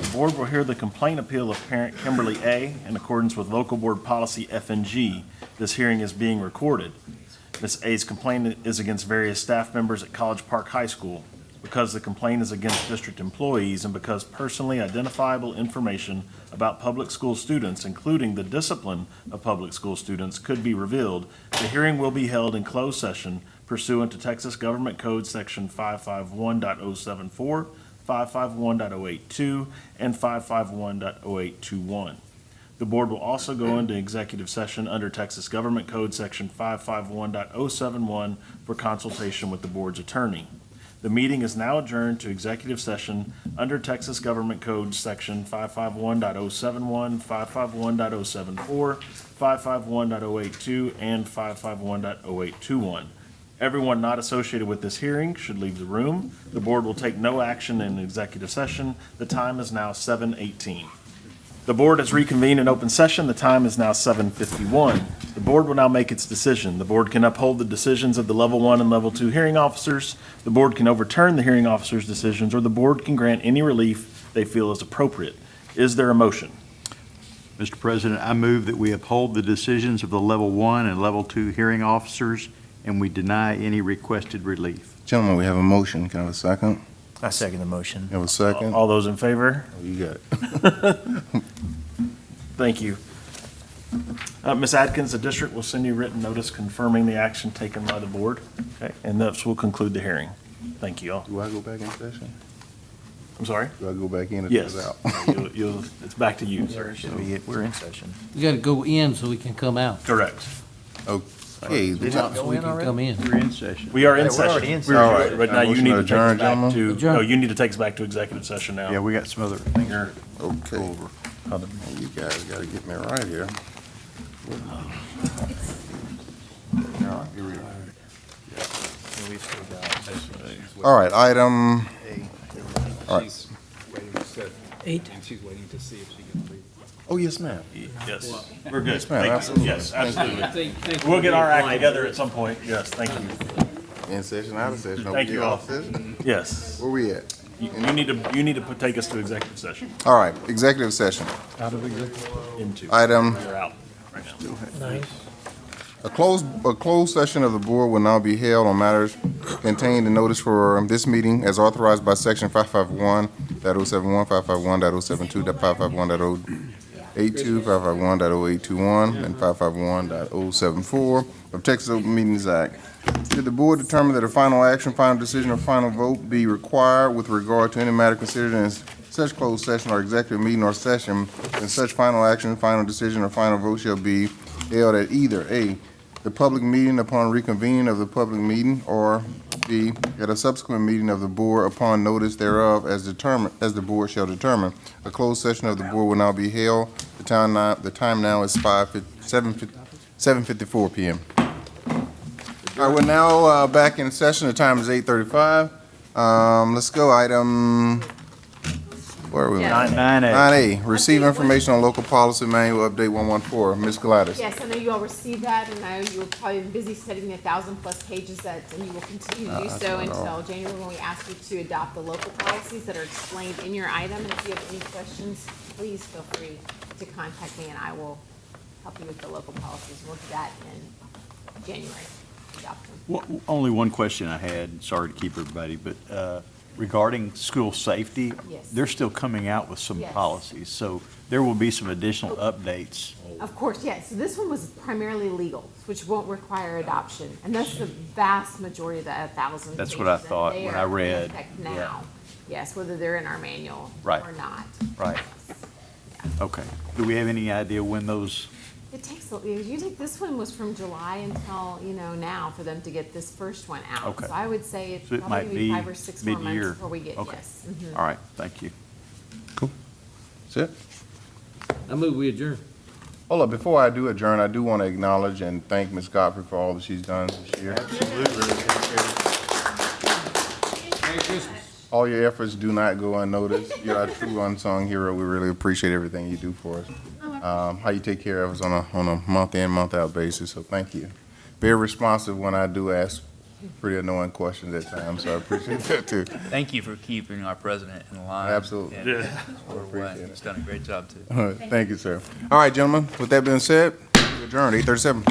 The board will hear the complaint appeal of parent Kimberly A. in accordance with local board policy FNG. This hearing is being recorded. Ms. A's complaint is against various staff members at College Park High School. Because the complaint is against district employees and because personally identifiable information about public school students, including the discipline of public school students, could be revealed, the hearing will be held in closed session pursuant to Texas Government Code Section 551.074, 551.082, and 551.0821. The board will also go into executive session under Texas Government Code Section 551.071 for consultation with the board's attorney. The meeting is now adjourned to executive session under Texas Government Code Section 551.071, 551.074, 551.082, and 551.0821. Everyone not associated with this hearing should leave the room. The board will take no action in executive session. The time is now 7:18. The board has reconvened in open session. The time is now 7:51. The board will now make its decision. The board can uphold the decisions of the level one and level two hearing officers. The board can overturn the hearing officers' decisions, or the board can grant any relief they feel is appropriate. Is there a motion? Mr. President, I move that we uphold the decisions of the level one and level two hearing officers, and we deny any requested relief. Gentlemen, we have a motion. Can I have a second? I second the motion. You have a second? All those in favor? Oh, You got it. Thank you. Uh, Ms. Atkins, the district will send you written notice confirming the action taken by the board. Okay, and this will conclude the hearing. Thank you all. Do I go back in session? I'm sorry? Do I go back in or Yes. out? You'll- you'll- It's back to you, sir. Should be- We're in session. You gotta go in so we can come out. Correct. Okay. Did So not go we in can already? come in. We're in session. We are Yeah, in we're session. already in We're- All right. But now you Motion need to to take us back gentlemen? to, Adjourn. no, you need to take us back to executive session now. Yeah, we got some other things. You're- Okay. You guys gotta get me right here. All right, here we are. We've still got All right, item, all right. Eight. And she's waiting to see if she can leave. Oh, yes, ma'am. Yes, we're good. Yes, ma'am, Thank you. absolutely. Yes, absolutely. Thank- thank We'll get our act together at some point. Yes, thank you. In session, out of session. Thank you all. Off session? Yes. Where we at? You you need to, you need to put- take us to executive session. All right, executive session. Out of executive? Into. Item- You're out right now. Nice. A closed, a closed session of the board will now be held on matters contained in notice for um, this meeting as authorized by section 551.071, 551.072, 551.082, 551.0821, and 551.074 of Texas Open Meetings Act. Did the board determine that a final action, final decision, or final vote be required with regard to any matter considered in such closed session or executive meeting or session, then such final action, final decision, or final vote shall be held at either A, the public meeting upon reconvening of the public meeting, or At a subsequent meeting of the board upon notice thereof as determined, as the board shall determine. A closed session of the board will now be held. The time now, the time now is five, seven, seven fifty-four PM. All right, we're now, uh, back in session. The time is eight thirty-five. Um, let's go, item, where are we? Yeah. Nine A. Nine A, receive information on local policy manual update one one four. Ms. Gladys. Yes, I know you all received that, and I know you were probably busy studying the thousand-plus pages that, and you will continue to Uh, do that's so not all. until January, when we ask you to adopt the local policies that are explained in your item. And if you have any questions, please feel free to contact me, and I will help you with the local policies. We'll do that in January, adopt them. One- Only one question I had, sorry to keep everybody, but uh, regarding school safety, Yes. they're still coming out with some Yes. policies, so there will be some additional oh. updates. Of course, yes. So this one was primarily legal, which won't require adoption. And that's the vast majority of the thousand That's what I pages, and thought they when are I in read, effect yeah. Now, yes, whether they're in our manual Right. or not. Right. Okay. Do we have any idea when those, It takes, a- usually this one was from July until, you know, now for them to get this first one out. Okay. So I would say it's So it might probably be five or six more months mid-year. before we get, Okay. yes. mhm. all right, thank you. That's it? I move we adjourn. Hold up, before I do adjourn, I do want to acknowledge and thank Ms. Godfrey for all that she's done this year. All your efforts do not go unnoticed. You're a true unsung hero. We really appreciate everything you do for us. Um, how you take care of us on a, on a month in, month out basis, so thank you. Very responsive when I do ask pretty annoying questions at times, so I appreciate that too. Thank you for keeping our president in line. Absolutely. and Yeah. squared away. He's done a great job, too. All right, thank you, sir. All right, gentlemen, with that being said, we adjourned, eight thirty-seven.